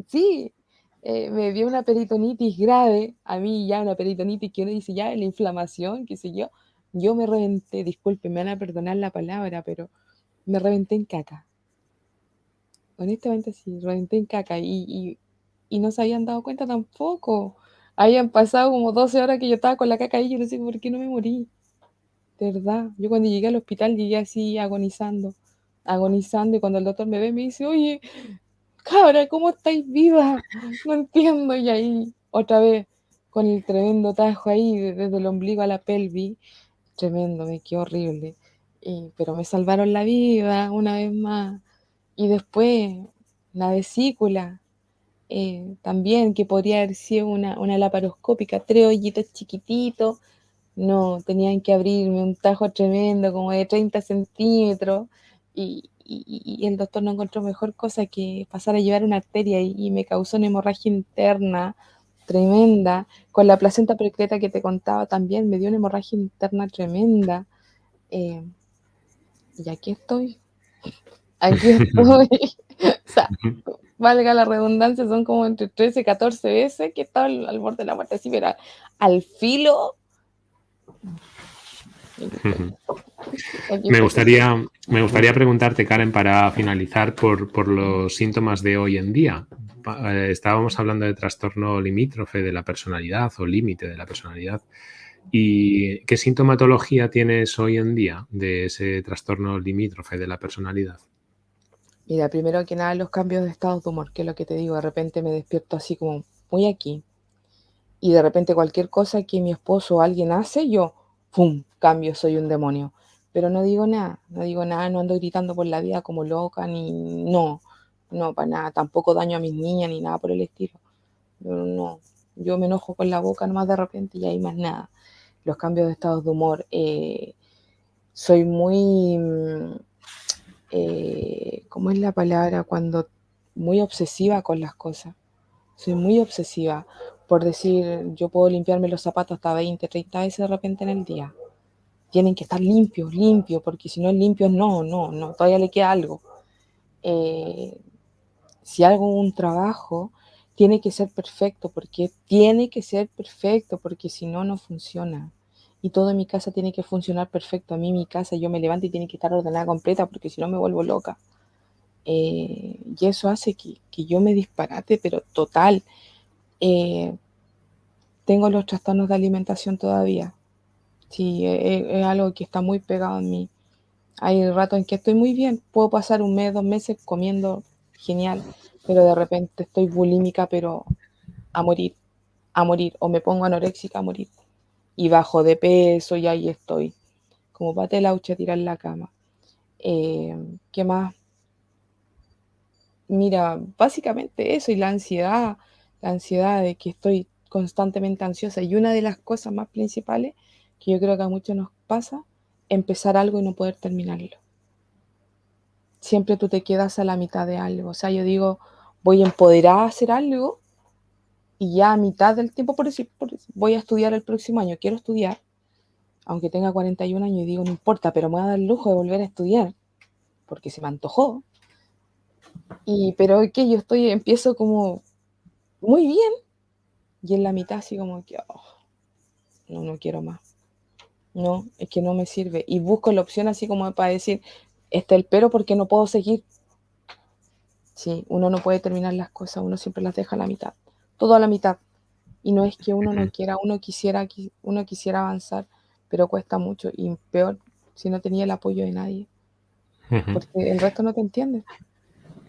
sí. Eh, me dio una peritonitis grave, a mí ya una peritonitis que uno dice ya la inflamación, qué sé yo, yo me reventé, disculpen, me van a perdonar la palabra, pero me reventé en caca. Honestamente sí, reventé en caca y, y no se habían dado cuenta tampoco habían pasado como 12 horas que yo estaba con la caca y yo no sé por qué no me morí. De verdad, yo cuando llegué al hospital llegué así agonizando, agonizando, y cuando el doctor me ve me dice, oye, cabra, ¿cómo estáis viva? No entiendo, y ahí otra vez con el tremendo tajo ahí, desde el ombligo a la pelvis, tremendo, me quedó horrible. pero me salvaron la vida una vez más. Y después la vesícula, eh, también, que podría haber sido una, una laparoscópica, tres hoyitos chiquititos, no, tenían que abrirme un tajo tremendo, como de 30 centímetros, y, el doctor no encontró mejor cosa que pasar a llevar una arteria y, me causó una hemorragia interna tremenda. Con la placenta precreta que te contaba también me dio una hemorragia interna tremenda. Eh, y aquí estoy. Aquí estoy. o sea, valga la redundancia, son como entre 13 y 14 veces que estaba al, borde de la muerte, así, pero al filo. Me gustaría, me gustaría preguntarte, Karen, para finalizar por, los síntomas de hoy en día. Eh, estábamos hablando de trastorno limítrofe de la personalidad o límite de la personalidad. ¿Y qué sintomatología tienes hoy en día de ese trastorno limítrofe de la personalidad? Mira, primero que nada los cambios de estado de humor, que es lo que te digo, de repente me despierto así como muy aquí. Y de repente cualquier cosa que mi esposo o alguien hace, yo, ¡pum!, cambio, soy un demonio. Pero no digo nada, no digo nada, no ando gritando por la vida como loca, ni no. no, para nada, tampoco daño a mis niñas ni nada por el estilo. No, yo me enojo con la boca nomás de repente y hay más nada. Los cambios de estados de humor. Eh, soy muy, mm, eh, ¿cómo es la palabra? Cuando muy obsesiva con las cosas. Soy muy obsesiva por decir, yo puedo limpiarme los zapatos hasta 20, 30 veces de repente en el día. Tienen que estar limpios, limpios, porque si no es limpio, no, no, no, todavía le queda algo. Eh, si hago un trabajo, tiene que ser perfecto, porque tiene que ser perfecto, porque si no, no funciona. Y todo en mi casa tiene que funcionar perfecto. A mí mi casa, yo me levanto y tiene que estar ordenada completa, porque si no me vuelvo loca. Eh, y eso hace que, yo me disparate, pero total. Eh, tengo los trastornos de alimentación todavía. Sí, e, e, es, algo que está muy pegado en mí. Hay ratos en que estoy muy bien, puedo pasar un mes, dos meses comiendo genial, pero de repente estoy bulímica, pero a morir, a morir, o me pongo anoréxica a morir. Y bajo de peso y ahí estoy, como pate laucha tirar la cama. Eh, ¿Qué más? Mira, básicamente eso y la ansiedad, la ansiedad de que estoy constantemente ansiosa. Y una de las cosas más principales que yo creo que a muchos nos pasa, empezar algo y no poder terminarlo. Siempre tú te quedas a la mitad de algo. O sea, yo digo, voy a empoderar a hacer algo y ya a mitad del tiempo, por decir, voy a estudiar el próximo año, quiero estudiar, aunque tenga 41 años y digo, no importa, pero me voy a dar el lujo de volver a estudiar, porque se me antojó. Y, pero que yo estoy, empiezo como muy bien, y en la mitad así como que, oh, no, no quiero más. No, es que no me sirve. Y busco la opción así como para decir, está el pero porque no puedo seguir. Sí, uno no puede terminar las cosas, uno siempre las deja a la mitad, todo a la mitad. Y no es que uno no quiera, uno quisiera, uno quisiera avanzar, pero cuesta mucho y peor si no tenía el apoyo de nadie, porque el resto no te entiende.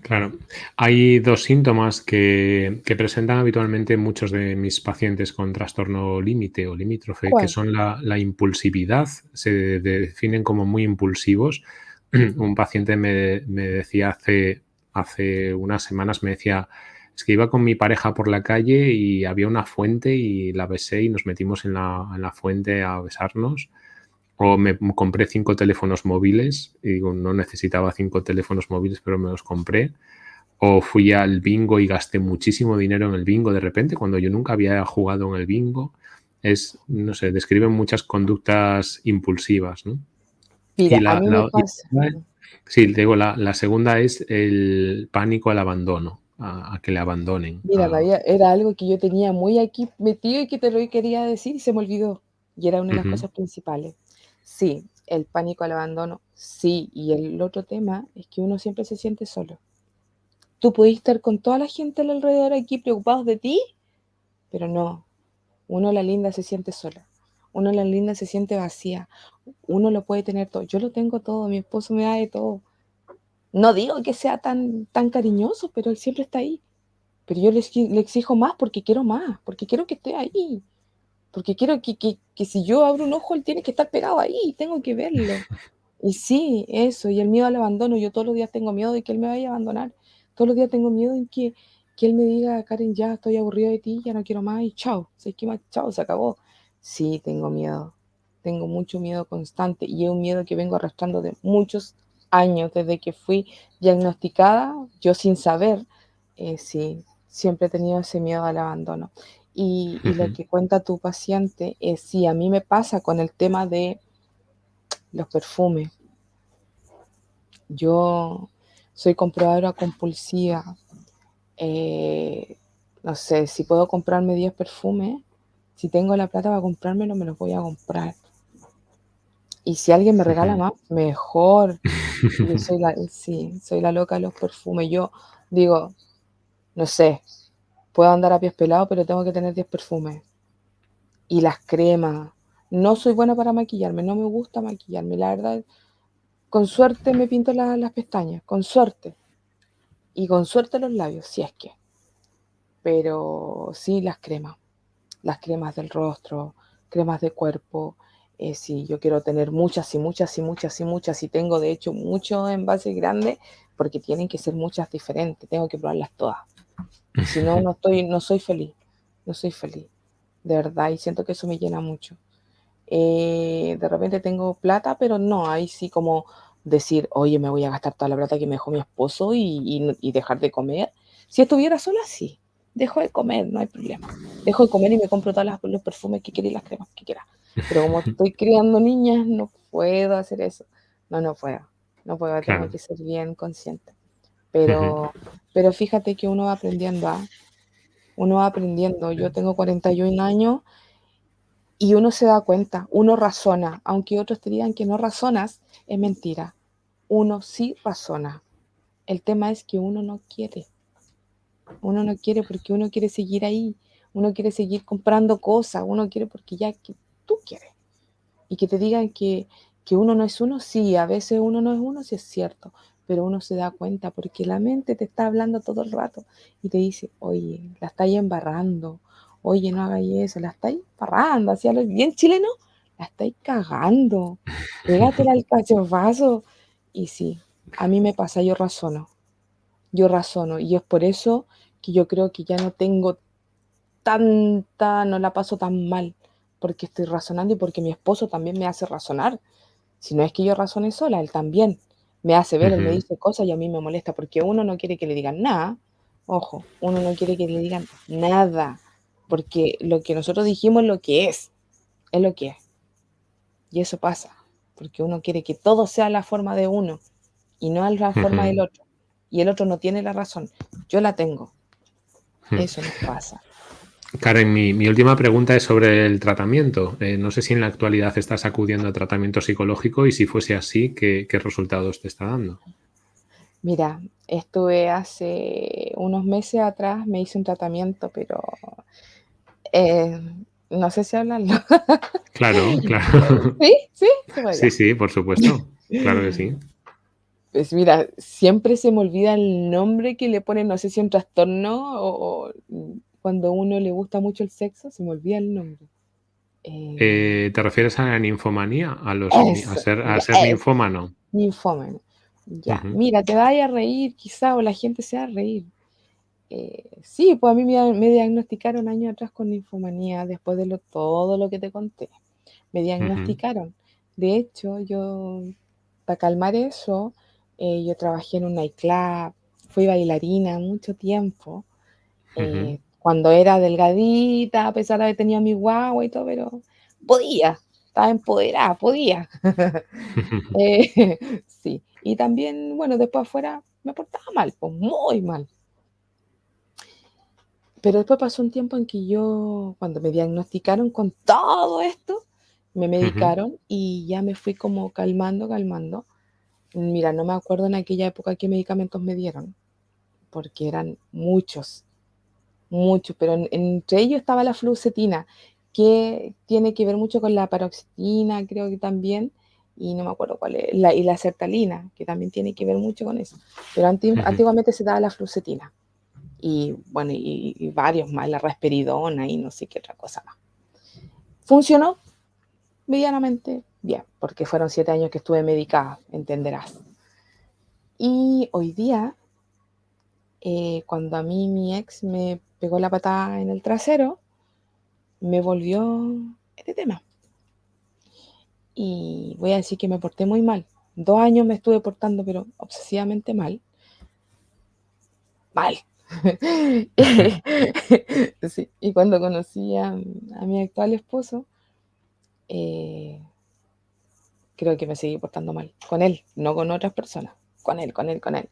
Claro. Hay dos síntomas que, presentan habitualmente muchos de mis pacientes con trastorno límite o limítrofe, que son la, impulsividad, se definen como muy impulsivos. Un paciente me, decía hace, hace unas semanas, me decía, es que iba con mi pareja por la calle y había una fuente y la besé y nos metimos en la, en la fuente a besarnos o me compré cinco teléfonos móviles y digo, no necesitaba cinco teléfonos móviles, pero me los compré. O fui al bingo y gasté muchísimo dinero en el bingo de repente, cuando yo nunca había jugado en el bingo. Es, no sé, describen muchas conductas impulsivas, ¿no? Mira, a mí me pasa. sí, digo, la, la, segunda es el pánico al abandono, a, que le abandonen. Mira, era algo que yo tenía muy aquí metido y que te lo quería decir y se me olvidó. Y era una de las cosas principales. Sí, el pánico al abandono, sí. Y el otro tema es que uno siempre se siente solo. Tú pudiste estar con toda la gente alrededor aquí preocupados de ti, pero no. Uno la linda se siente sola. Uno la linda se siente vacía. Uno lo puede tener todo. Yo lo tengo todo. Mi esposo me da de todo. No digo que sea tan, tan cariñoso, pero él siempre está ahí. Pero yo le, le exijo más porque quiero más, porque quiero que esté ahí porque quiero que, que, si yo abro un ojo, él tiene que estar pegado ahí, tengo que verlo. Y sí, eso, y el miedo al abandono, yo todos los días tengo miedo de que él me vaya a abandonar, todos los días tengo miedo de que, que él me diga, Karen, ya estoy aburrido de ti, ya no quiero más, y chao, se más, chao, se acabó. Sí, tengo miedo, tengo mucho miedo constante, y es un miedo que vengo arrastrando de muchos años, desde que fui diagnosticada, yo sin saber, eh, sí, siempre he tenido ese miedo al abandono. Y, lo que cuenta tu paciente es, sí, a mí me pasa con el tema de los perfumes. Yo soy compradora compulsiva. Eh, no sé, si puedo comprarme 10 perfumes, si tengo la plata para comprármelo, me los voy a comprar. Y si alguien me regala más, mejor. soy la, sí, soy la loca de los perfumes. Yo digo, no sé, Puedo andar a pies pelados, pero tengo que tener 10 perfumes. Y las cremas. No soy buena para maquillarme, no me gusta maquillarme. La verdad, con suerte me pinto las pestañas, con suerte. Y con suerte los labios, si es que. Pero sí las cremas. Las cremas del rostro, cremas de cuerpo. Eh, sí, yo quiero tener muchas y muchas y muchas y muchas. Y tengo de hecho muchos envases grandes porque tienen que ser muchas diferentes, tengo que probarlas todas. Si no, no, estoy, no soy feliz, no soy feliz, de verdad, y siento que eso me llena mucho. Eh, de repente tengo plata, pero no, ahí sí como decir, oye, me voy a gastar toda la plata que me dejó mi esposo y, y dejar de comer. Si estuviera sola, sí, dejo de comer, no hay problema. Dejo de comer y me compro todos los perfumes que quiera y las cremas que quiera. Pero como estoy criando niñas, no puedo hacer eso. No, no puedo. No puedo, tengo que ser bien consciente. Pero, pero fíjate que uno va aprendiendo, ¿ah? Uno va aprendiendo. Yo tengo 41 años y uno se da cuenta, uno razona, aunque otros te digan que no razonas, es mentira. Uno sí razona. El tema es que uno no quiere. Uno no quiere porque uno quiere seguir ahí, uno quiere seguir comprando cosas, uno quiere porque ya que tú quieres. Y que te digan que, que uno no es uno, sí, a veces uno no es uno, sí es cierto, pero uno se da cuenta porque la mente te está hablando todo el rato y te dice, oye, la estáis embarrando, oye, no hagáis eso, la estáis embarrando, así bien chileno, la estáis cagando, pégatela al cachofazo. Y sí, a mí me pasa, yo razono, yo razono, y es por eso que yo creo que ya no tengo tanta, no la paso tan mal, porque estoy razonando y porque mi esposo también me hace razonar. Si no es que yo razone sola, él también me hace ver, él me dice cosas y a mí me molesta, porque uno no quiere que le digan nada, ojo, uno no quiere que le digan nada, porque lo que nosotros dijimos es lo que es, es lo que es. Y eso pasa, porque uno quiere que todo sea la forma de uno y no la forma del otro. Y el otro no tiene la razón, yo la tengo. Eso nos pasa. Karen, mi, última pregunta es sobre el tratamiento. Eh, no sé si en la actualidad estás acudiendo a tratamiento psicológico y si fuese así, ¿qué, resultados te está dando? Mira, estuve hace unos meses atrás, me hice un tratamiento, pero eh, no sé si hablarlo. Claro, claro. ¿Sí? ¿Sí? Sí, sí, por supuesto. Claro que sí. Pues mira, siempre se me olvida el nombre que le ponen, no sé si un trastorno o, cuando uno le gusta mucho el sexo, se me olvida el nombre. Eh, eh, ¿Te refieres a la ninfomanía? A, los, a ser, a ser ninfómano. Ninfómano. Ya, mira, te vaya a reír quizá o la gente se va a reír. Eh, sí, pues a mí me, diagnosticaron años atrás con ninfomanía después de lo, todo lo que te conté. Me diagnosticaron. De hecho, yo, para calmar eso, eh, yo trabajé en un nightclub, fui bailarina mucho tiempo. Eh, cuando era delgadita, a pesar de haber tenido mi guagua y todo, pero podía, estaba empoderada, podía. Eh, sí, y también, bueno, después afuera me portaba mal, pues muy mal. Pero después pasó un tiempo en que yo, cuando me diagnosticaron con todo esto, me medicaron y ya me fui como calmando, calmando. Mira, no me acuerdo en aquella época qué medicamentos me dieron, porque eran muchos, muchos, pero entre ellos estaba la fluoxetina, que tiene que ver mucho con la paroxetina, creo que también, y no me acuerdo cuál es, la, y la sertalina, que también tiene que ver mucho con eso. Pero antiguamente se daba la fluoxetina, y bueno, y, y, varios más, la rasperidona y no sé qué otra cosa más. Funcionó medianamente bien, porque fueron siete años que estuve medicada, entenderás. Y hoy día, eh, cuando a mí mi ex me pegó la patada en el trasero, me volvió este tema. Y voy a decir que me porté muy mal. Dos años me estuve portando, pero obsesivamente mal. Mal. Y cuando conocí a, a mi actual esposo, eh, creo que me seguí portando mal. Con él, no con otras personas. Con él, con él, con él.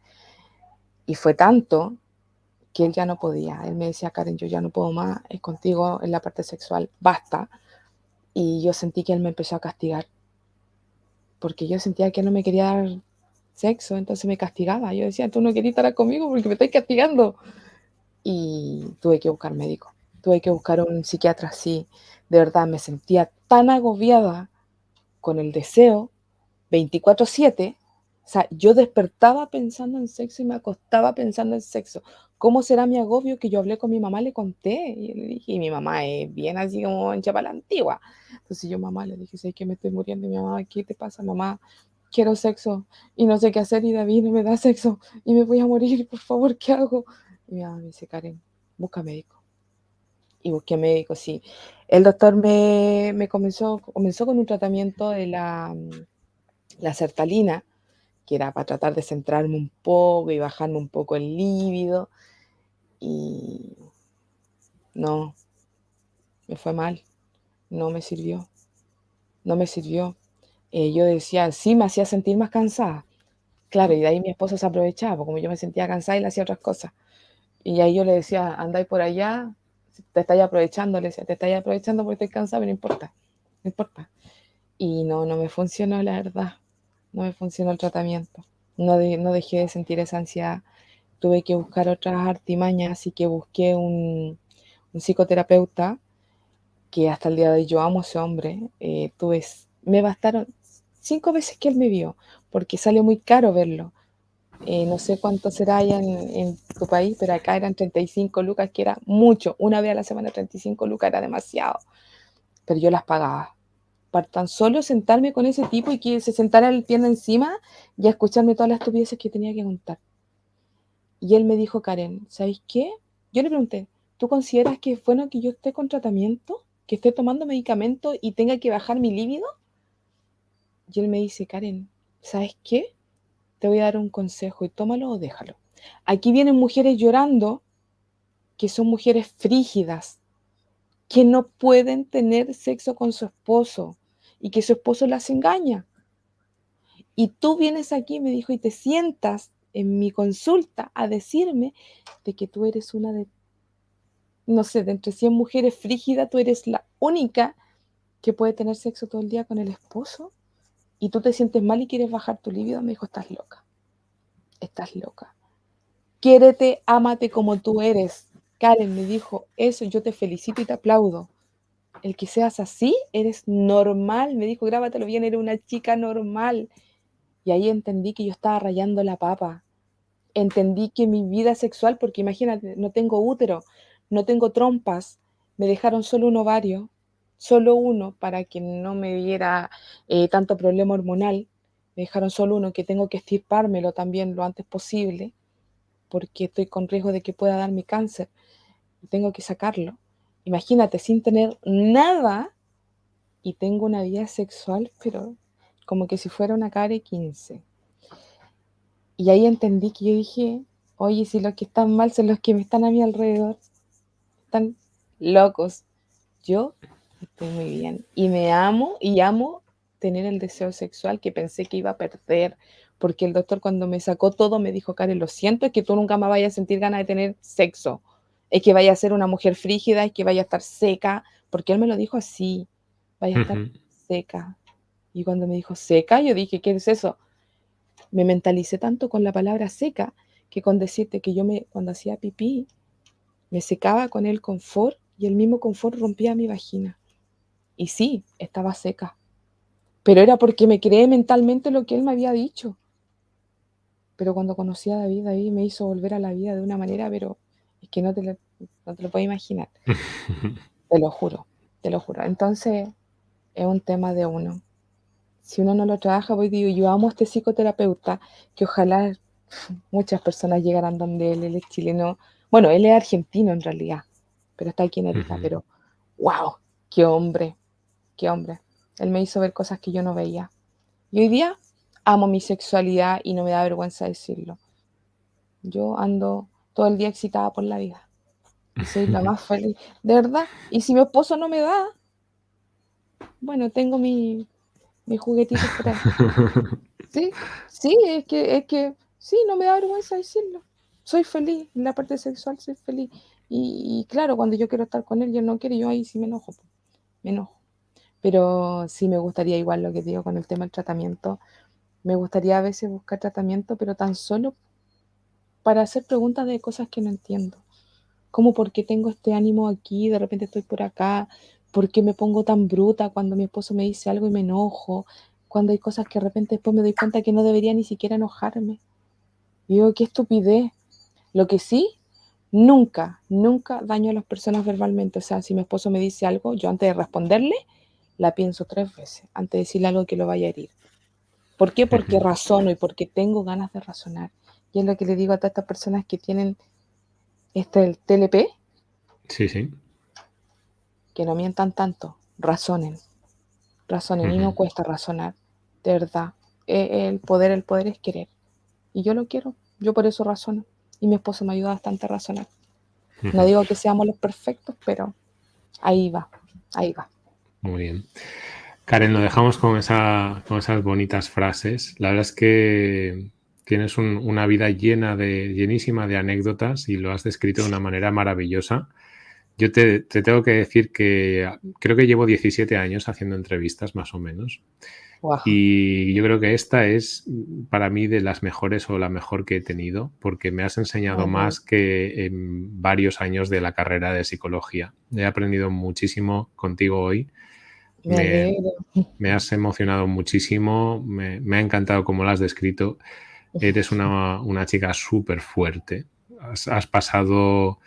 Y fue tanto que él ya no podía. Él me decía, Karen, yo ya no puedo más, es contigo en la parte sexual, basta. Y yo sentí que él me empezó a castigar. Porque yo sentía que él no me quería dar sexo, entonces me castigaba. Yo decía, tú no querías estar conmigo porque me estás castigando. Y tuve que buscar médico. Tuve que buscar un psiquiatra así. De verdad, me sentía tan agobiada con el deseo 24/7, o sea, yo despertaba pensando en sexo y me acostaba pensando en sexo. ¿Cómo será mi agobio que yo hablé con mi mamá, le conté? Y le dije, y mi mamá es bien así como en la antigua. Entonces yo mamá le dije, sé que me estoy muriendo. Y mi mamá, ¿qué te pasa, mamá? quiero sexo y no sé qué hacer y David no me da sexo y me voy a morir, por favor, ¿qué hago? Y mi mamá me dice, Karen, busca médico. Y busqué médico, sí. El doctor me, me comenzó, comenzó con un tratamiento de la, la sertalina, que era para tratar de centrarme un poco y bajarme un poco el líbido. Y no, me fue mal, no me sirvió, no me sirvió. Eh, yo decía, sí, me hacía sentir más cansada. Claro, y de ahí mi esposo se aprovechaba, porque como yo me sentía cansada le hacía otras cosas. Y ahí yo le decía, andáis por allá, te estáis aprovechando, le decía, te estáis aprovechando porque estoy cansada, pero no importa, no importa. Y no, no me funcionó, la verdad. No me funcionó el tratamiento. No, dejé de sentir esa ansiedad. Tuve que buscar otras artimañas, así que busqué un, psicoterapeuta que hasta el día de hoy yo amo a ese hombre. Eh, tuve, me bastaron cinco veces que él me vio, porque sale muy caro verlo. Eh, no sé cuánto será allá en, tu país, pero acá eran 35 lucas, que era mucho. Una vez a la semana 35 lucas era demasiado. Pero yo las pagaba. Para tan solo sentarme con ese tipo y que se sentara el pierna encima y a escucharme todas las estupideces que tenía que contar. Y él me dijo, Karen, ¿sabéis qué? Yo le pregunté, ¿tú consideras que es bueno que yo esté con tratamiento? ¿Que esté tomando medicamento y tenga que bajar mi líbido? Y él me dice, Karen, ¿sabes qué? Te voy a dar un consejo y tómalo o déjalo. Aquí vienen mujeres llorando que son mujeres frígidas, que no pueden tener sexo con su esposo y que su esposo las engaña. Y tú vienes aquí, me dijo, y te sientas en mi consulta a decirme de que tú eres una de, no sé, de entre 100 mujeres frígidas, tú eres la única que puede tener sexo todo el día con el esposo y tú te sientes mal y quieres bajar tu libido, me dijo, estás loca. Estás loca. Quiérete, ámate como tú eres. Karen me dijo, eso yo te felicito y te aplaudo. El que seas así, eres normal. Me dijo, grábatelo bien, eres una chica normal. Y ahí entendí que yo estaba rayando la papa. Entendí que mi vida sexual, porque imagínate, no tengo útero, no tengo trompas, me dejaron solo un ovario, solo uno para que no me diera eh, tanto problema hormonal. Me dejaron solo uno que tengo que estirpármelo también lo antes posible porque estoy con riesgo de que pueda darme cáncer tengo que sacarlo. Imagínate, sin tener nada y tengo una vida sexual, pero como que si fuera una care 15. Y ahí entendí que yo dije, oye, si los que están mal son los que me están a mi alrededor, están locos. Yo Estoy muy bien. Y me amo y amo tener el deseo sexual que pensé que iba a perder, porque el doctor cuando me sacó todo me dijo, Karen, lo siento, es que tú nunca más vayas a sentir ganas de tener sexo, es que vaya a ser una mujer frígida, es que vaya a estar seca, porque él me lo dijo así, vaya a estar seca. Y cuando me dijo seca, yo dije, ¿qué es eso? Me mentalicé tanto con la palabra seca que con decirte que yo me, cuando hacía pipí, me secaba con el confort y el mismo confort rompía mi vagina. Y sí, estaba seca. Pero era porque me creé mentalmente lo que él me había dicho. Pero cuando conocí a David, David me hizo volver a la vida de una manera, pero es que no te lo, no te lo puedo imaginar. te lo juro, te lo juro. Entonces, es un tema de uno. Si uno no lo trabaja, voy digo, yo amo a este psicoterapeuta, que ojalá muchas personas llegaran donde él, él es chileno. Bueno, él es argentino en realidad, pero está aquí en Erika, pero wow, qué hombre, qué hombre. Él me hizo ver cosas que yo no veía. Y hoy día amo mi sexualidad y no me da vergüenza decirlo. Yo ando todo el día excitada por la vida. Y soy la más feliz. De verdad. Y si mi esposo no me da, bueno, tengo mi, mi juguetito por Sí, sí, es que, es que, sí, no me da vergüenza decirlo. Soy feliz, en la parte sexual soy feliz. Y, y, claro, cuando yo quiero estar con él, yo no quiero, yo ahí sí me enojo. Me enojo. Pero sí me gustaría, igual lo que digo con el tema del tratamiento, me gustaría a veces buscar tratamiento, pero tan solo para hacer preguntas de cosas que no entiendo. Como por qué tengo este ánimo aquí, de repente estoy por acá, por qué me pongo tan bruta cuando mi esposo me dice algo y me enojo, cuando hay cosas que de repente después me doy cuenta que no debería ni siquiera enojarme. Y digo, qué estupidez. Lo que sí, nunca, nunca daño a las personas verbalmente. O sea, si mi esposo me dice algo, yo antes de responderle, la pienso tres veces antes de decirle algo que lo vaya a herir. ¿Por qué? Porque razono y porque tengo ganas de razonar. Y es lo que le digo a todas estas personas que tienen este el TLP. Sí, sí. Que no mientan tanto, razonen. Razonen y no cuesta razonar, de verdad. E, el poder, el poder es querer. Y yo lo quiero, yo por eso razono. Y mi esposo me ayuda bastante a razonar. No digo que seamos los perfectos, pero ahí va, ahí va. Muy bien. Karen, lo dejamos con, esa, con esas bonitas frases. La verdad es que tienes una vida llena de, llenísima de anécdotas y lo has descrito de una manera maravillosa. Yo te, tengo que decir que creo que llevo 17 años haciendo entrevistas, más o menos. Y yo creo que esta es para mí de las mejores o la mejor que he tenido, porque me has enseñado más que en varios años de la carrera de psicología. He aprendido muchísimo contigo hoy. Me, has emocionado muchísimo, me, ha encantado cómo lo has descrito. Eres una, chica súper fuerte. has pasado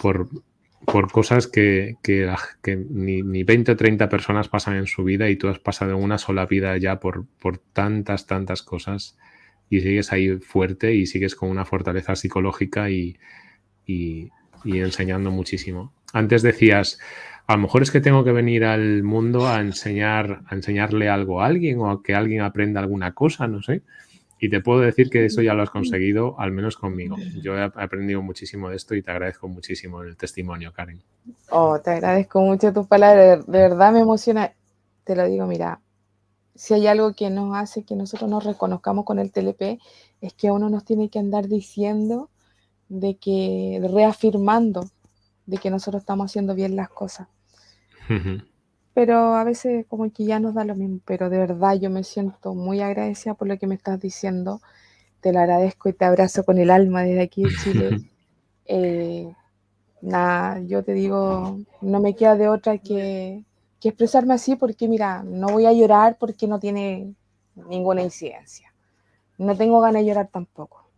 por por cosas que, ni, ni, 20 o 30 personas pasan en su vida y tú has pasado una sola vida ya por, por tantas, tantas cosas y sigues ahí fuerte y sigues con una fortaleza psicológica y, y, enseñando muchísimo. Antes decías, a lo mejor es que tengo que venir al mundo a enseñar, a enseñarle algo a alguien o a que alguien aprenda alguna cosa, no sé. Y te puedo decir que eso ya lo has conseguido, al menos conmigo. Yo he aprendido muchísimo de esto y te agradezco muchísimo el testimonio, Karen. Oh, te agradezco mucho tus palabras. De verdad me emociona. Te lo digo, mira, si hay algo que nos hace que nosotros nos reconozcamos con el TLP, es que uno nos tiene que andar diciendo de que, reafirmando de que nosotros estamos haciendo bien las cosas pero a veces como que ya nos da lo mismo, pero de verdad yo me siento muy agradecida por lo que me estás diciendo, te lo agradezco y te abrazo con el alma desde aquí de Chile. Eh, nada, yo te digo, no me queda de otra que, que expresarme así porque mira, no voy a llorar porque no tiene ninguna incidencia. No tengo ganas de llorar tampoco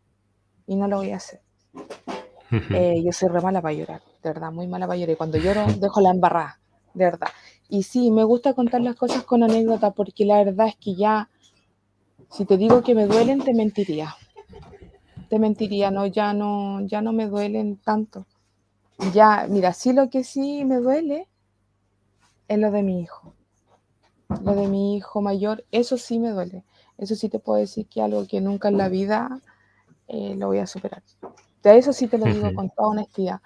y no lo voy a hacer. Eh, yo soy re mala para llorar, de verdad, muy mala para llorar. Y cuando lloro, dejo la embarrada, de verdad. Y sí, me gusta contar las cosas con anécdota porque la verdad es que ya, si te digo que me duelen, te mentiría. Te mentiría, no, ya no, ya no me duelen tanto. Ya, mira, sí lo que sí me duele es lo de mi hijo. Lo de mi hijo mayor, eso sí me duele. Eso sí te puedo decir que algo que nunca en la vida eh, lo voy a superar. De eso sí te lo digo con toda honestidad.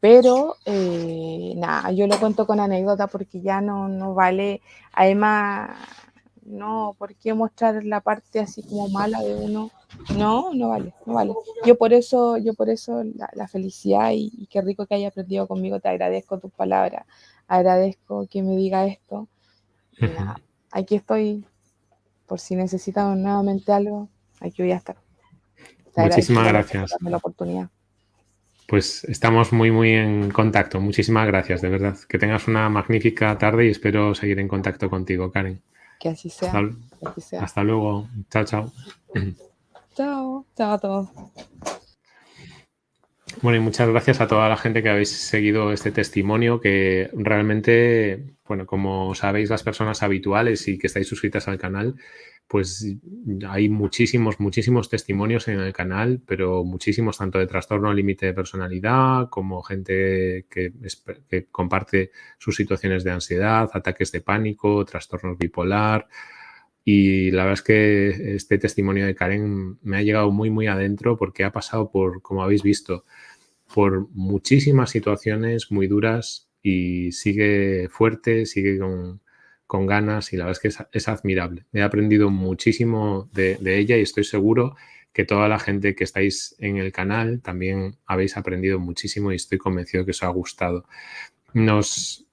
Pero eh, nada, yo lo cuento con anécdota porque ya no, no vale, además, no, ¿por qué mostrar la parte así como mala de uno? No, no vale, no vale. Yo por eso, yo por eso la, felicidad y, qué rico que haya aprendido conmigo, te agradezco tus palabras, agradezco que me diga esto. nada, aquí estoy, por si necesitan nuevamente algo, aquí voy a estar. Muchísimas gracias. Por la oportunidad. Pues estamos muy, muy en contacto. Muchísimas gracias, de verdad. Que tengas una magnífica tarde y espero seguir en contacto contigo, Karen. Que así sea. Hasta, luego. Chao, chao. Chao, chao a todos. Bueno, y muchas gracias a toda la gente que habéis seguido este testimonio, que realmente, bueno, como sabéis las personas habituales y que estáis suscritas al canal, pues hay muchísimos, muchísimos testimonios en el canal, pero muchísimos tanto de trastorno límite de personalidad como gente que, comparte sus situaciones de ansiedad, ataques de pánico, trastornos bipolar. Y la verdad es que este testimonio de Karen me ha llegado muy, muy adentro porque ha pasado por, como habéis visto, por muchísimas situaciones muy duras y sigue fuerte, sigue con, con ganas y la verdad es que es, admirable. He aprendido muchísimo de, ella y estoy seguro que toda la gente que estáis en el canal también habéis aprendido muchísimo y estoy convencido que os ha gustado. Nos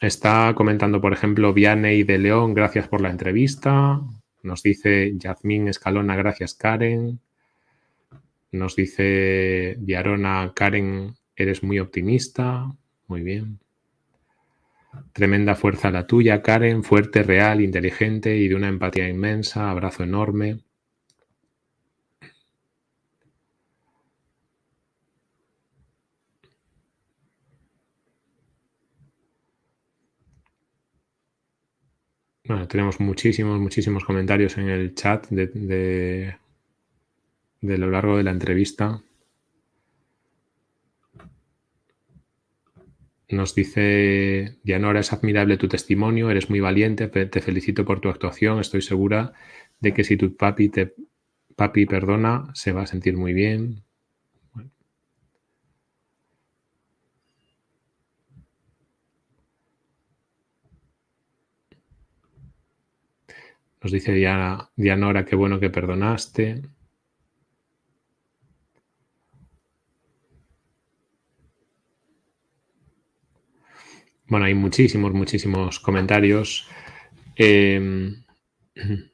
está comentando, por ejemplo, Vianney de León, gracias por la entrevista. Nos dice Yasmín Escalona, gracias Karen. Nos dice Diarona, Karen, eres muy optimista. Muy bien. Tremenda fuerza la tuya, Karen, fuerte, real, inteligente y de una empatía inmensa. Abrazo enorme. Bueno, tenemos muchísimos, muchísimos comentarios en el chat de, de, lo largo de la entrevista. Nos dice Dianora, es admirable tu testimonio, eres muy valiente, te felicito por tu actuación, estoy segura de que si tu papi te papi perdona, se va a sentir muy bien. Nos dice Diana, Dianora, qué bueno que perdonaste. Bueno, hay muchísimos, muchísimos comentarios. Em,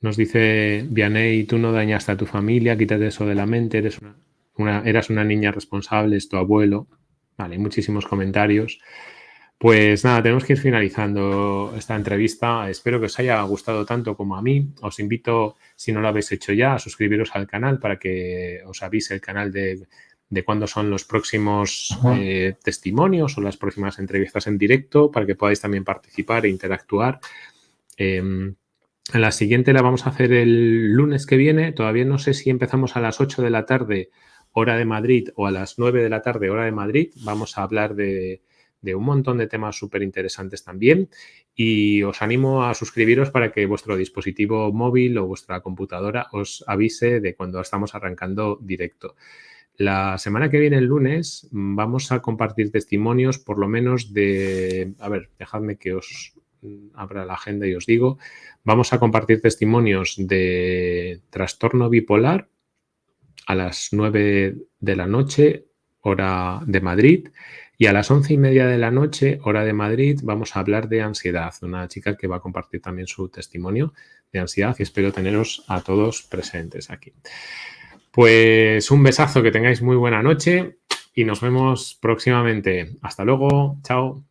nos dice Vianey, tú no dañaste a tu familia, quítate eso de la mente, eres una, eras una niña responsable, es tu abuelo. Vale, muchísimos comentarios. Pues nada, tenemos que ir finalizando esta entrevista. Espero que os haya gustado tanto como a mí. Os invito, si no lo habéis hecho ya, a suscribiros al canal para que os avise el canal de de cuándo son los próximos eh, testimonios o las próximas entrevistas en directo para que podáis también participar e interactuar. Em, la siguiente la vamos a hacer el lunes que viene. Todavía no sé si empezamos a las 8 de la tarde, hora de Madrid, o a las 9 de la tarde, hora de Madrid. Vamos a hablar de, de un montón de temas súper interesantes también y os animo a suscribiros para que vuestro dispositivo móvil o vuestra computadora os avise de cuando estamos arrancando directo. La semana que viene, el lunes, vamos a compartir testimonios por lo menos de... A ver, dejadme que os abra la agenda y os digo. Vamos a compartir testimonios de trastorno bipolar a las 9 de la noche, hora de Madrid. Y a las once y media de la noche, hora de Madrid, vamos a hablar de ansiedad. Una chica que va a compartir también su testimonio de ansiedad y espero teneros a todos presentes aquí. Pues un besazo, que tengáis muy buena noche y nos vemos próximamente. Hasta luego, chao.